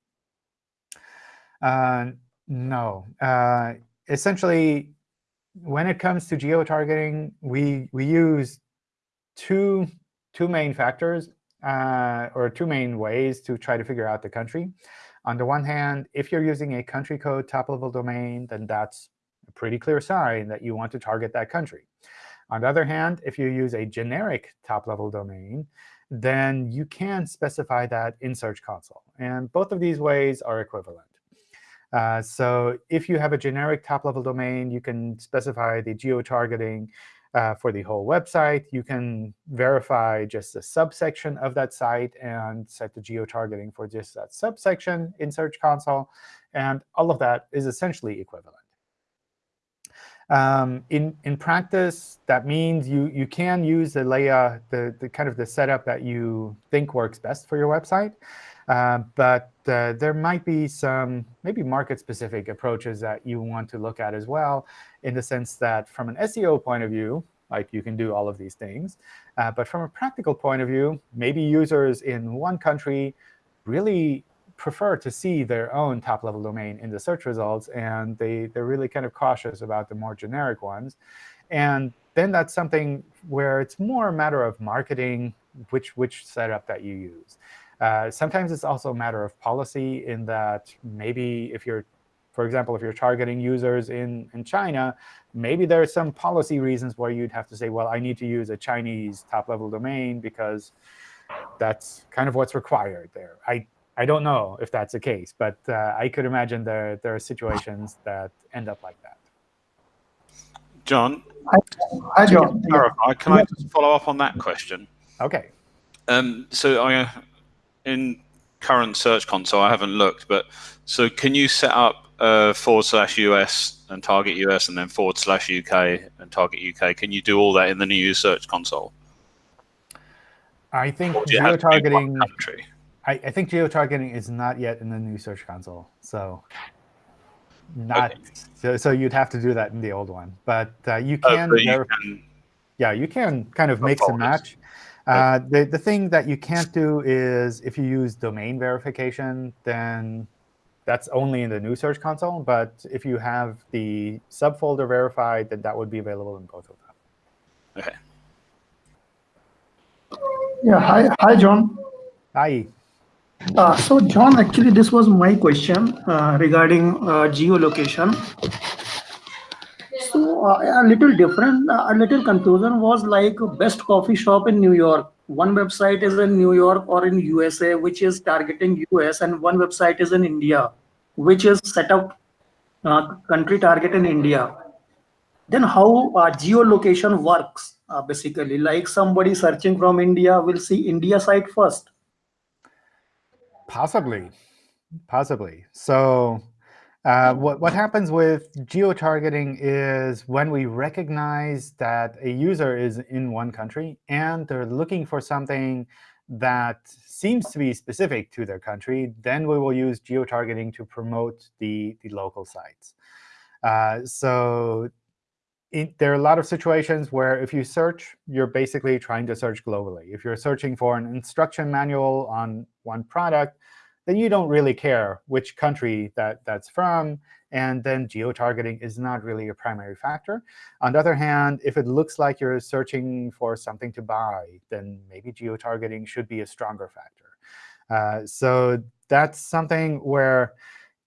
Uh, no. Uh, essentially, when it comes to geo-targeting, we, we use two, two main factors uh, or two main ways to try to figure out the country. On the one hand, if you're using a country code top-level domain, then that's a pretty clear sign that you want to target that country. On the other hand, if you use a generic top-level domain, then you can specify that in Search Console. And both of these ways are equivalent. Uh, so if you have a generic top-level domain, you can specify the geo-targeting uh, for the whole website. You can verify just a subsection of that site and set the geo-targeting for just that subsection in Search Console. And all of that is essentially equivalent. Um, in, in practice, that means you, you can use the layout, the, the kind of the setup that you think works best for your website. Uh, but uh, there might be some maybe market-specific approaches that you want to look at as well, in the sense that from an SEO point of view, like you can do all of these things. Uh, but from a practical point of view, maybe users in one country really prefer to see their own top-level domain in the search results, and they, they're really kind of cautious about the more generic ones. And then that's something where it's more a matter of marketing which, which setup that you use. Uh, sometimes it's also a matter of policy in that maybe if you're, for example, if you're targeting users in, in China, maybe there are some policy reasons where you'd have to say, well, I need to use a Chinese top-level domain because that's kind of what's required there. I, I don't know if that's the case, but uh, I could imagine there, there are situations that end up like that. John, Hi, John. clarify, can I just follow up on that question? OK. Um, so I, in current Search Console, I haven't looked, but so can you set up uh, forward slash US and target US and then forward slash UK and target UK? Can you do all that in the new Search Console? I think Or do you have to be one geotargeting. country? I, I think geotargeting is not yet in the new Search Console, so not. So, so you'd have to do that in the old one, but uh, you Oh, can. but you can yeah, you can kind of mix and match. Uh, the, the thing that you can't do is if you use domain verification, then that's only in the new Search Console. But if you have the subfolder verified, then that would be available in both of them. Okay. Yeah, hi, hi, John. Hi. Uh, so, John, actually, this was my question uh, regarding uh, geolocation. So, uh, a little different, uh, a little confusion was like best coffee shop in New York. One website is in New York or in USA, which is targeting US, and one website is in India, which is set up uh, country target in India. Then how geolocation works, basically, like somebody searching from India will see India site first. Possibly, possibly. So uh, what, what happens with geotargeting is when we recognize that a user is in one country and they're looking for something that seems to be specific to their country, then we will use geotargeting to promote the, the local sites. Uh, so it, there are a lot of situations where if you search, you're basically trying to search globally. If you're searching for an instruction manual on one product, then you don't really care which country that that's from. And then geotargeting is not really a primary factor. On the other hand, if it looks like you're searching for something to buy, then maybe geotargeting should be a stronger factor. Uh, so that's something where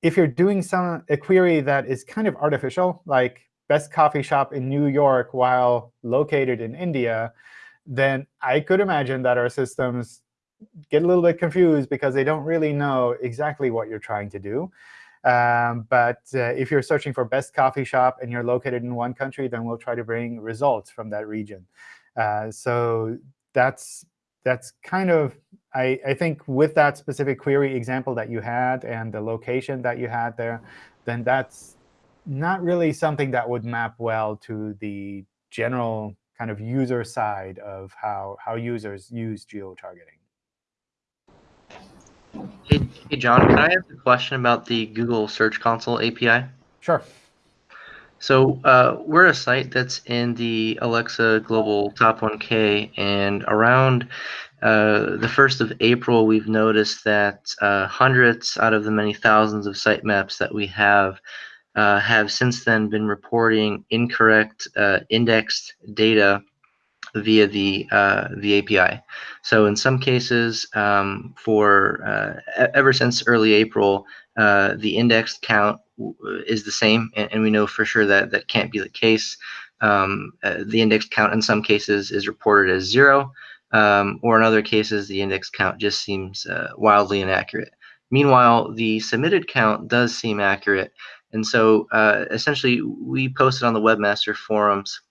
if you're doing some a query that is kind of artificial, like best coffee shop in New York while located in India, then I could imagine that our systems get a little bit confused because they don't really know exactly what you're trying to do. Um, but uh, if you're searching for best coffee shop and you're located in one country, then we'll try to bring results from that region. Uh, so that's that's kind of, I, I think with that specific query example that you had and the location that you had there, then that's not really something that would map well to the general kind of user side of how, how users use geo-targeting. Hey, hey, John, can I ask a question about the Google Search Console API? Sure. So uh, we're a site that's in the Alexa Global Top 1K, and around uh, the 1st of April, we've noticed that uh, hundreds out of the many thousands of sitemaps that we have uh, have since then been reporting incorrect uh, indexed data via the uh, the API. So in some cases, um, for uh, ever since early April, uh, the indexed count is the same, and, and we know for sure that that can't be the case. Um, uh, the indexed count in some cases is reported as zero, um, or in other cases, the index count just seems wildly inaccurate. Meanwhile, the submitted count does seem accurate, and so uh, essentially, we posted on the webmaster forums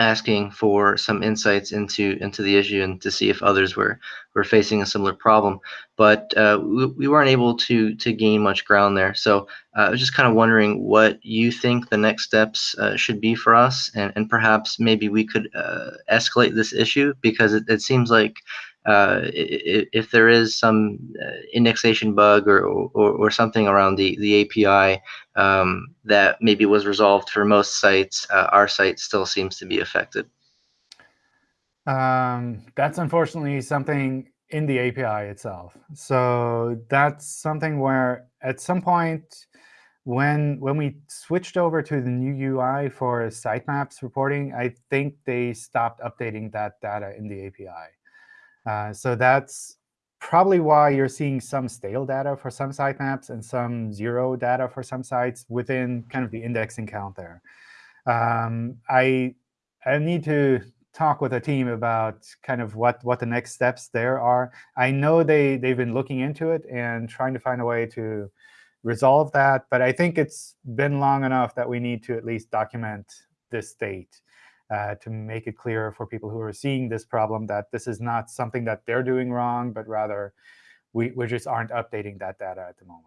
asking for some insights into into the issue and to see if others were were facing a similar problem. But uh, we, we weren't able to to gain much ground there. So uh, i was just kind of wondering what you think the next steps uh, should be for us and, and perhaps maybe we could uh, escalate this issue because it, it seems like uh, if there is some uh, indexation bug or, or, or something around the, the API um, that maybe was resolved for most sites, uh, our site still seems to be affected. Um, that's unfortunately something in the API itself. So that's something where at some point, when when we switched over to the new UI for sitemaps reporting, I think they stopped updating that data in the API. Uh, so that's probably why you're seeing some stale data for some sitemaps and some zero data for some sites within kind of the indexing count there. Um, I I need to talk with a team about kind of what what the next steps there are. I know they they've been looking into it and trying to find a way to resolve that. But I think it's been long enough that we need to at least document this state uh, to make it clear for people who are seeing this problem that this is not something that they're doing wrong, but rather we, we just aren't updating that data at the moment.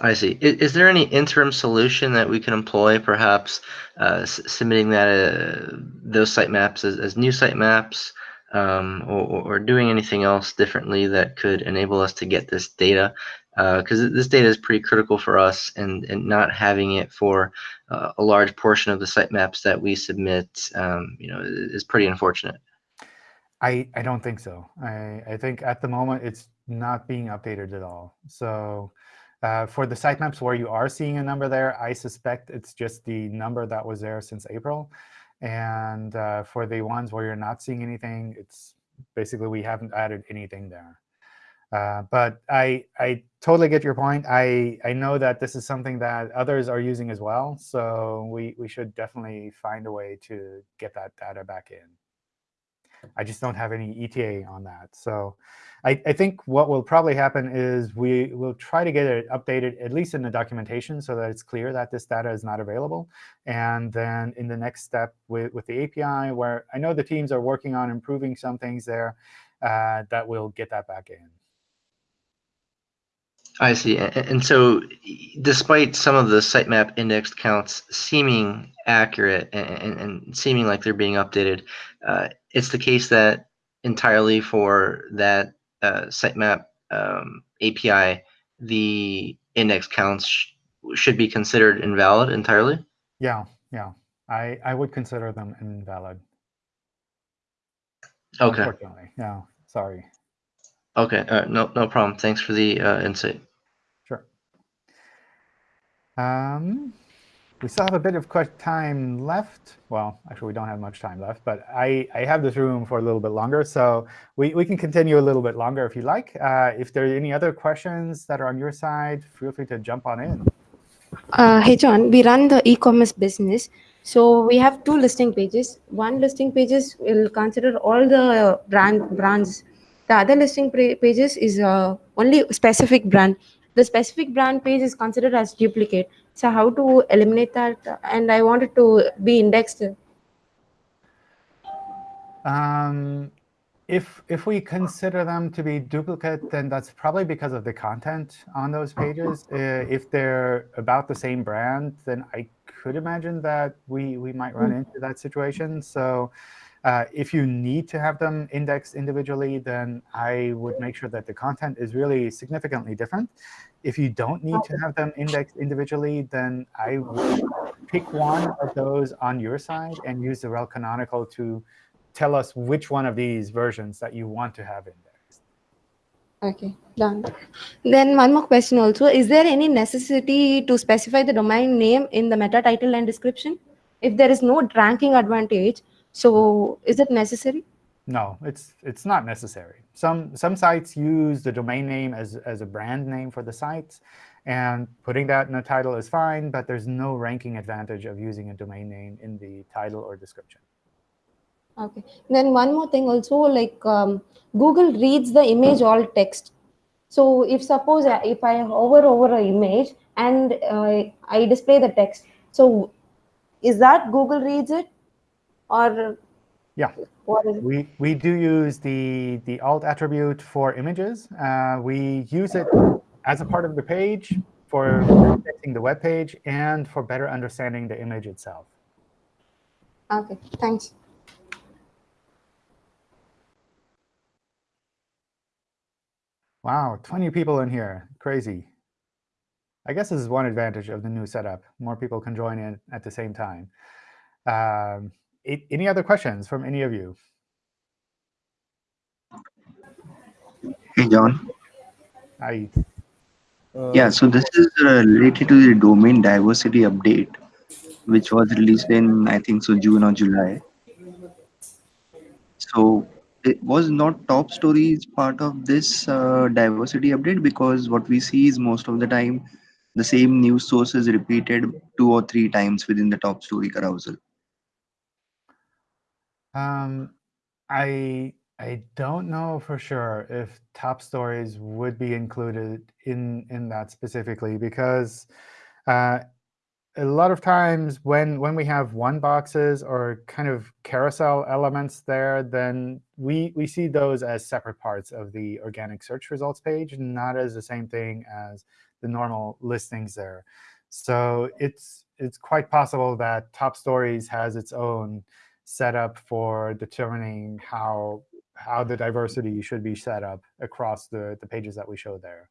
I see. Is, is there any interim solution that we can employ, perhaps uh, submitting that uh, those sitemaps as, as new sitemaps, um, or, or doing anything else differently that could enable us to get this data because uh, this data is pretty critical for us and, and not having it for uh, a large portion of the sitemaps that we submit um, you know is pretty unfortunate. I, I don't think so. I, I think at the moment it's not being updated at all. So uh, for the sitemaps where you are seeing a number there I suspect it's just the number that was there since April. And uh, for the ones where you're not seeing anything it's basically we haven't added anything there uh, but I, I totally get your point. I, I know that this is something that others are using as well. So we, we should definitely find a way to get that data back in. I just don't have any ETA on that. So I, I think what will probably happen is we will try to get it updated, at least in the documentation, so that it's clear that this data is not available. And then in the next step with, with the API, where I know the teams are working on improving some things there, uh, that we'll get that back in. I see. And so despite some of the sitemap indexed counts seeming accurate and, and seeming like they're being updated, uh, it's the case that entirely for that uh, sitemap um, API, the index counts sh should be considered invalid entirely? Yeah, yeah. I, I would consider them invalid. Okay. Unfortunately, yeah. Sorry. Okay, uh, no, no problem. Thanks for the uh, insight. Um, we still have a bit of time left. Well, actually, we don't have much time left, but I, I have this room for a little bit longer. So we, we can continue a little bit longer if you like. Uh, if there are any other questions that are on your side, feel free to jump on in. Uh, hey, John, we run the e-commerce business. So we have two listing pages. One listing pages will consider all the brand brands the other listing pages is uh, only specific brand. The specific brand page is considered as duplicate. So how to eliminate that? And I wanted to be indexed. Um, if if we consider them to be duplicate, then that's probably because of the content on those pages. Uh, if they're about the same brand, then I could imagine that we we might run into that situation. So uh, if you need to have them indexed individually, then I would make sure that the content is really significantly different. If you don't need to have them indexed individually, then I would pick one of those on your side and use the rel canonical to tell us which one of these versions that you want to have indexed. OK, done. Then one more question also. Is there any necessity to specify the domain name in the meta title and description? If there is no ranking advantage, so is it necessary? No, it's it's not necessary. Some some sites use the domain name as, as a brand name for the sites, and putting that in a title is fine, but there's no ranking advantage of using a domain name in the title or description. Okay. Then one more thing also, like um, Google reads the image alt text. So if suppose uh, if I hover over an image and uh, I display the text, so is that Google reads it or yeah. we we do use the the alt attribute for images. Uh, we use it as a part of the page for indexing the web page and for better understanding the image itself. Okay thanks. Wow 20 people in here. Crazy. I guess this is one advantage of the new setup. More people can join in at the same time. Um, any other questions from any of you? Hey, John. I, Yeah, so this is uh, related to the domain diversity update, which was released in, I think, so June or July. So it was not top stories part of this uh, diversity update because what we see is most of the time the same news source is repeated two or three times within the top story carousel. Um, I, I don't know for sure if top stories would be included in, in that specifically because uh, a lot of times when when we have one boxes or kind of carousel elements there, then we we see those as separate parts of the organic search results page, not as the same thing as the normal listings there. So it's it's quite possible that top stories has its own setup for determining how how the diversity should be set up across the, the pages that we show there.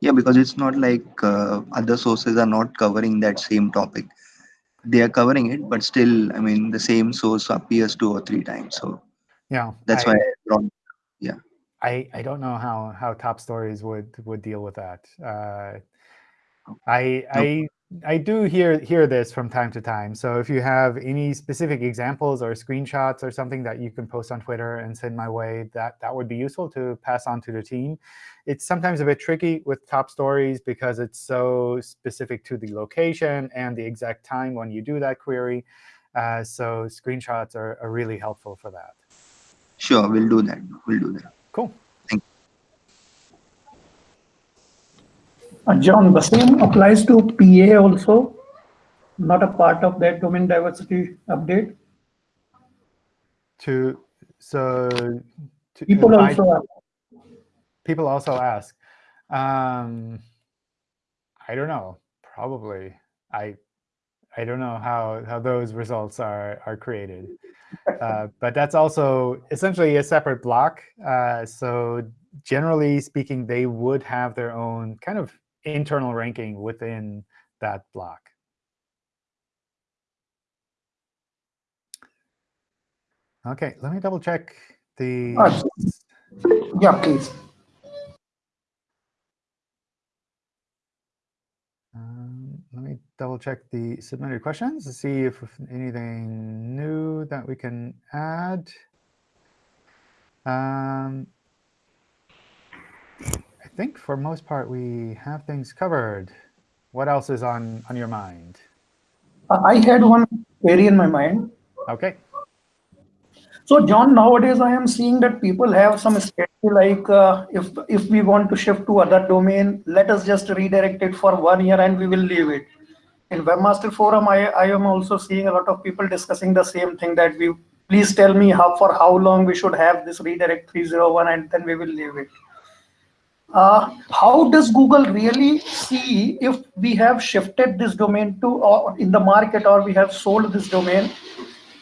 Yeah, because it's not like uh, other sources are not covering that same topic. They are covering it, but still, I mean, the same source appears two or three times. So Yeah, that's I, why I brought I, I don't know how, how top stories would, would deal with that. Uh, I, I, I do hear, hear this from time to time. So if you have any specific examples or screenshots or something that you can post on Twitter and send my way, that, that would be useful to pass on to the team. It's sometimes a bit tricky with top stories because it's so specific to the location and the exact time when you do that query. Uh, so screenshots are, are really helpful for that. Sure, we'll do that. We'll do that. Cool. John, the same applies to PAA also, not a part of that domain diversity update. To so to, People uh, I- also people also ask. Um, I don't know. Probably. I I don't know how how those results are are created. Uh, but that's also essentially a separate block. Uh, so generally speaking, they would have their own kind of internal ranking within that block. OK, let me double check the. Ah, Yeah, please. Um, let me double check the submitted questions to see if anything new that we can add. Um, think for most part we have things covered. What else is on on your mind? Uh, I had one query in my mind. OK, So John, nowadays I am seeing that people have some strategy like uh, if if we want to shift to other domain, let us just redirect it for one year and we will leave it. In Webmaster Forum, I, I am also seeing a lot of people discussing the same thing that we please tell me how for how long we should have this redirect 301 and then we will leave it. Uh, how does Google really see if we have shifted this domain to or in the market or we have sold this domain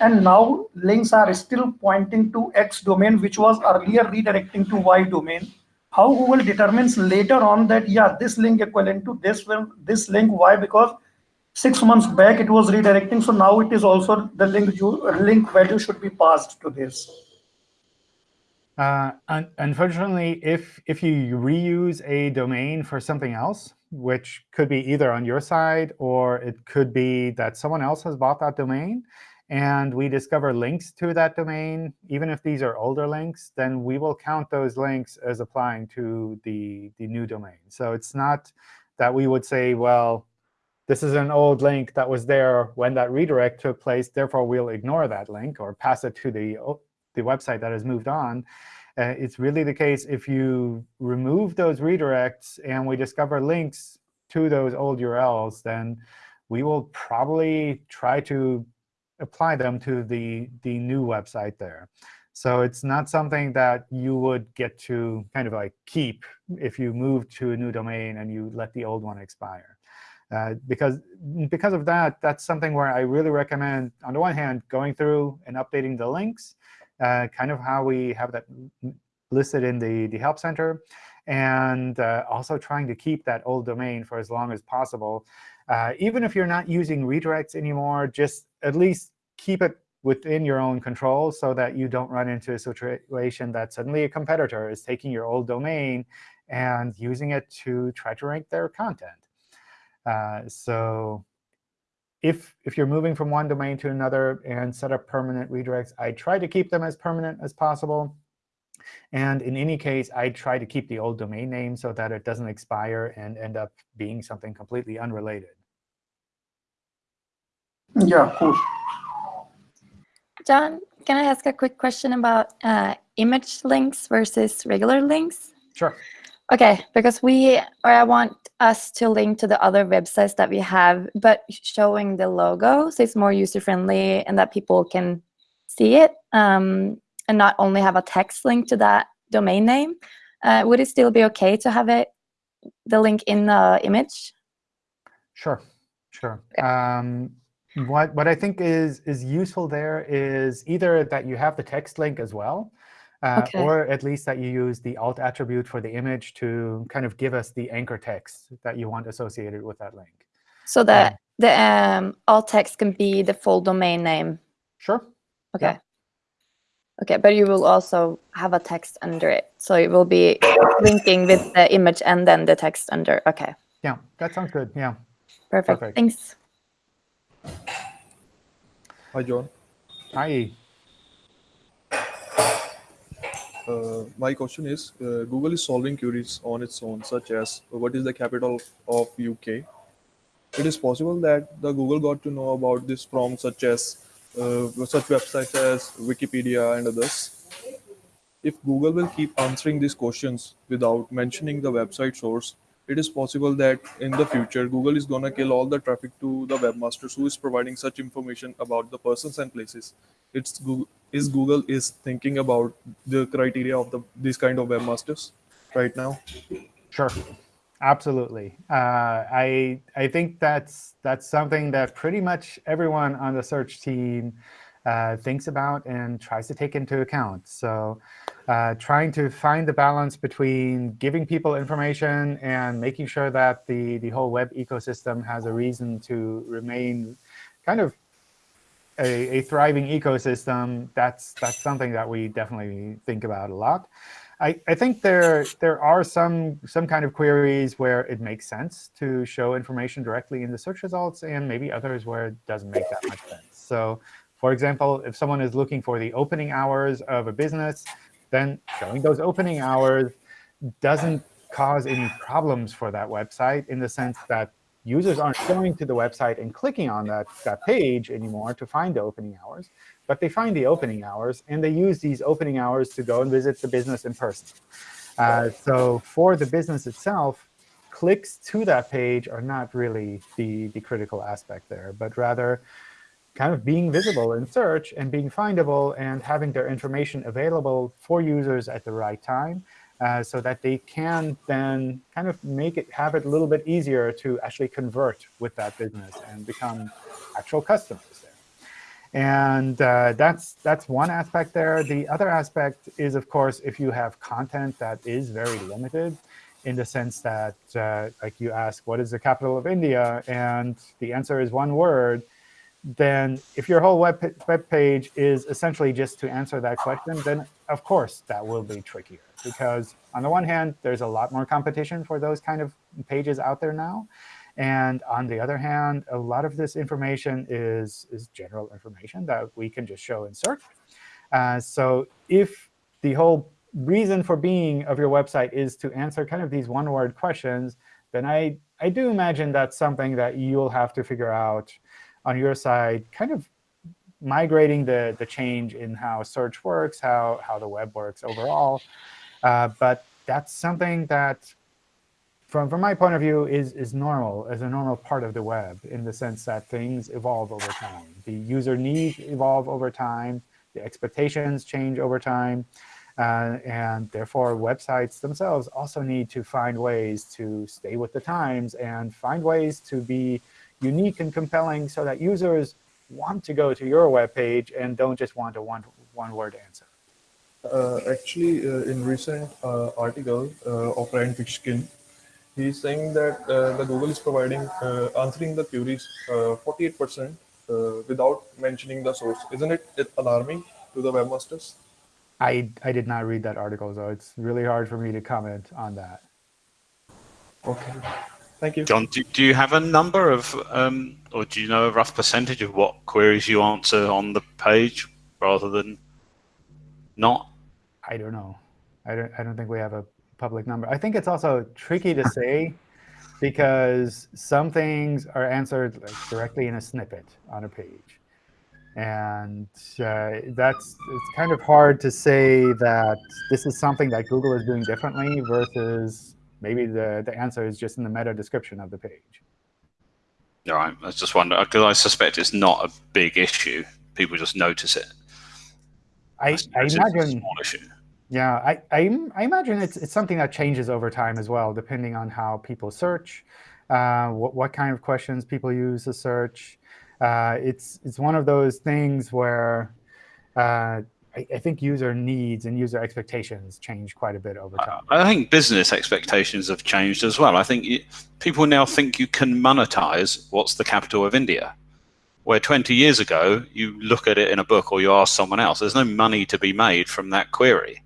and now links are still pointing to X domain, which was earlier redirecting to Y domain. How Google determines later on that, yeah, this link equivalent to this this link, why? Because six months back it was redirecting, so now it is also the link, link value should be passed to this. Uh, un unfortunately, if if you reuse a domain for something else, which could be either on your side or it could be that someone else has bought that domain, and we discover links to that domain, even if these are older links, then we will count those links as applying to the, the new domain. So it's not that we would say, well, this is an old link that was there when that redirect took place, therefore we'll ignore that link or pass it to the, the website that has moved on. Uh, it's really the case if you remove those redirects and we discover links to those old URLs, then we will probably try to apply them to the, the new website there. So it's not something that you would get to kind of like keep if you move to a new domain and you let the old one expire. Uh, because, because of that, that's something where I really recommend, on the one hand, going through and updating the links, kind of how we have that listed in the, the Help Center, and uh, also trying to keep that old domain for as long as possible. Uh, even if you're not using redirects anymore, just at least keep it within your own control so that you don't run into a situation that suddenly a competitor is taking your old domain and using it to try to rank their content. Uh, so if, if you're moving from one domain to another and set up permanent redirects, I try to keep them as permanent as possible. And in any case, I try to keep the old domain name so that it doesn't expire and end up being something completely unrelated. Yeah, cool. John, can I ask a quick question about uh, image links versus regular links? Sure. Okay, because we, or I want us to link to the other websites that we have, but showing the logo, so it's more user-friendly and that people can see it, um, and not only have a text link to that domain name. Uh, would it still be okay to have it, the link in the image? Sure, sure. Um, what what I think is is useful there is either that you have the text link as well, uh, Okay. or at least that you use the alt attribute for the image to kind of give us the anchor text that you want associated with that link. So that the um, alt text can be the full domain name. Sure. Okay. Okay, but you will also have a text under it. So it will be linking with the image and then the text under. Okay, Yeah, that sounds good. Yeah. perfect. Perfect. Thanks. Hi, John. Hi. Uh, my question is, uh, Google is solving queries on its own, such as what is the capital of UK. It is possible that the Google got to know about this from such as uh, such websites as Wikipedia and others. If Google will keep answering these questions without mentioning the website source, it is possible that in the future Google is gonna kill all the traffic to the webmasters who is providing such information about the persons and places. It's Google is Google is thinking about the criteria of the these kind of webmasters right now. Sure, absolutely. Uh, I I think that's that's something that pretty much everyone on the search team uh, thinks about and tries to take into account. So uh, trying to find the balance between giving people information and making sure that the, the whole web ecosystem has a reason to remain kind of a, a thriving ecosystem, that's, that's something that we definitely think about a lot. I, I think there, there are some, some kind of queries where it makes sense to show information directly in the search results, and maybe others where it doesn't make that much sense. So for example, if someone is looking for the opening hours of a business, then showing those opening hours doesn't cause any problems for that website in the sense that users aren't going to the website and clicking on that, that page anymore to find the opening hours, but they find the opening hours, and they use these opening hours to go and visit the business in person. Uh, so for the business itself, clicks to that page are not really the, the critical aspect there, but rather kind of being visible in search and being findable and having their information available for users at the right time uh, so that they can then kind of make it have it a little bit easier to actually convert with that business and become actual customers there. And uh, that's that's one aspect there. The other aspect is, of course, if you have content that is very limited, in the sense that, uh, like you ask, what is the capital of India? And the answer is one word then if your whole web, web page is essentially just to answer that question, then of course that will be trickier. Because on the one hand, there's a lot more competition for those kind of pages out there now. And on the other hand, a lot of this information is, is general information that we can just show in search. Uh, so if the whole reason for being of your website is to answer kind of these one-word questions, then I, I do imagine that's something that you'll have to figure out on your side, kind of migrating the, the change in how search works, how, how the web works overall. Uh, but that's something that, from, from my point of view, is, is normal, as a normal part of the web, in the sense that things evolve over time. The user needs evolve over time. The expectations change over time. Uh, and therefore, websites themselves also need to find ways to stay with the times and find ways to be unique and compelling so that users want to go to your web page and don't just want a one, one word answer. Uh, actually, uh, in recent uh, article uh, of Rand Fishkin, he's saying that uh, the Google is providing uh, answering the queries 48% uh, without mentioning the source. Isn't it, it alarming to the webmasters? I, I did not read that article, so it's really hard for me to comment on that. Okay. Thank you. John, do, do you have a number of, um, or do you know a rough percentage of what queries you answer on the page rather than not? I don't know. I don't, I don't think we have a public number. I think it's also tricky to say because some things are answered like, directly in a snippet on a page. And uh, that's it's kind of hard to say that this is something that Google is doing differently versus maybe the, the answer is just in the meta description of the page. All right. I was just wondering, because I suspect it's not a big issue. People just notice it. I, I a imagine, yeah, I, I, I imagine it's, it's something that changes over time as well, depending on how people search, uh, what, what kind of questions people use to search. Uh, it's, it's one of those things where uh, I, I think user needs and user expectations change quite a bit over time. I think business expectations have changed as well. I think you, people now think you can monetize what's the capital of India. Where 20 years ago, you look at it in a book or you ask someone else, there's no money to be made from that query.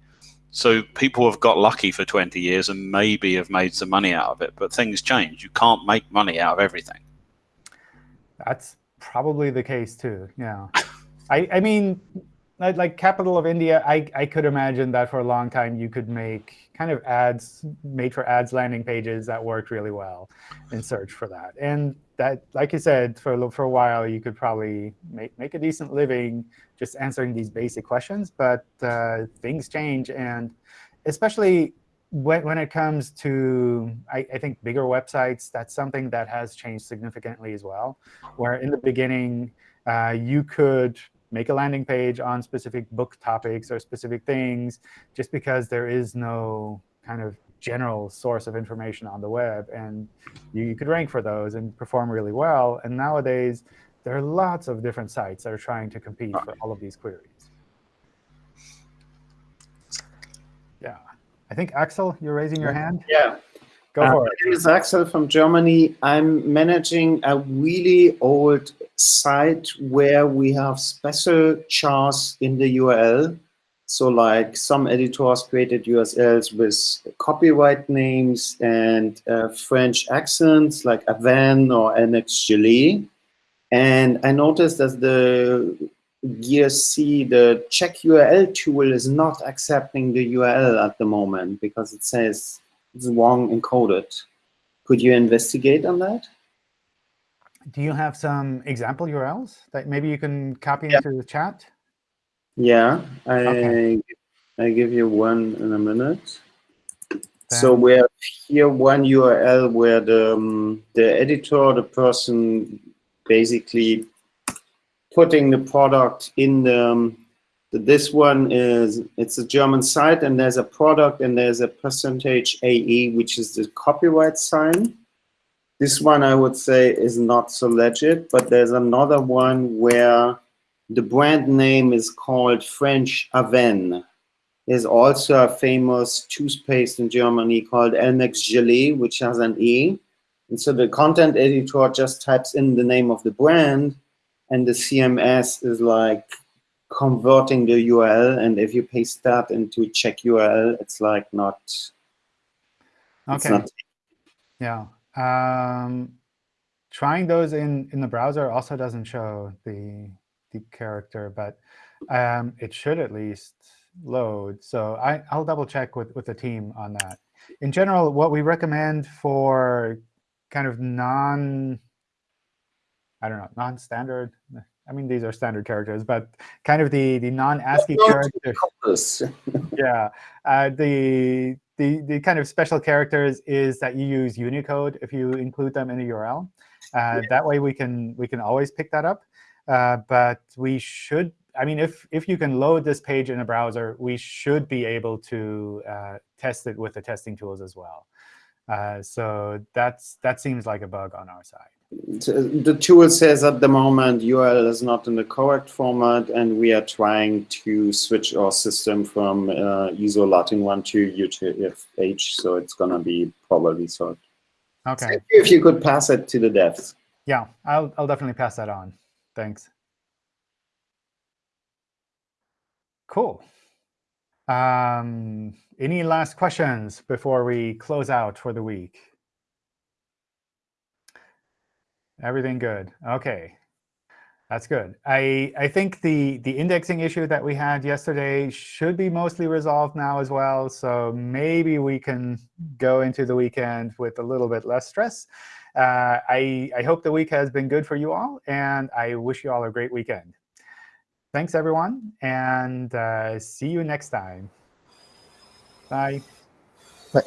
So people have got lucky for 20 years and maybe have made some money out of it, but things change. You can't make money out of everything. That's probably the case too. Yeah. I, I mean, like, capital of India, I, I could imagine that for a long time you could make kind of ads, made for ads landing pages that worked really well in search for that. And that, like you said, for, for a while you could probably make, make a decent living just answering these basic questions. But uh, things change. And especially when, when it comes to, I, I think, bigger websites, that's something that has changed significantly as well. Where in the beginning, uh, you could make a landing page on specific book topics or specific things just because there is no kind of general source of information on the web. And you, you could rank for those and perform really well. And nowadays, there are lots of different sites that are trying to compete for all of these queries. Yeah. I think, Axel, you're raising your hand? Yeah. Go Uh, for My name is Axel from Germany. I'm managing a really old site where we have special chars in the URL. So like some editors created URLs with copyright names and uh, French accents like Avène or Elmex Gelee. And I noticed that the GSC, the check URL tool is not accepting the URL at the moment because it says it's wrong encoded. Could you investigate on that? Do you have some example URLs that maybe you can copy into the chat? Yeah, I Okay. I give you one in a minute. So we have here one URL where the um, the editor, the person basically putting the product in the um, this one is it's a German site and there's a product and there's a percentage AE which is the copyright sign. This one I would say is not so legit, but there's another one where the brand name is called French Avène. There's also a famous toothpaste in Germany called Elmex Gelee, which has an E. And so the content editor just types in the name of the brand, and the CMS is like converting the URL. And if you paste that into check URL, it's like not. Okay. not Yeah. Um, trying those in, in the browser also doesn't show the, the character, but um, it should at least load. So I, I'll double check with, with the team on that. In general, what we recommend for kind of non, I don't know, non-standard, I mean, these are standard characters, but kind of the, the non-ASCII characters. yeah, uh, the, the, the kind of special characters is that you use Unicode if you include them in a URL. Uh, That way we can, we can always pick that up. Uh, but we should, I mean, if, if you can load this page in a browser, we should be able to uh, test it with the testing tools as well. Uh, so that's, that seems like a bug on our side. The tool says at the moment URL is not in the correct format, and we are trying to switch our system from uh, ISO Latin 1 to UTF-8, so it's going to be probably solved. OK. Thank you if you could pass it to the devs. Yeah, I'll, I'll definitely pass that on. Thanks. Cool. Um, any last questions before we close out for the week? Everything good. OK. That's good. I, I think the, the indexing issue that we had yesterday should be mostly resolved now as well. So maybe we can go into the weekend with a little bit less stress. Uh, I, I hope the week has been good for you all, and I wish you all a great weekend. Thanks, everyone, and uh, see you next time. Bye. Bye.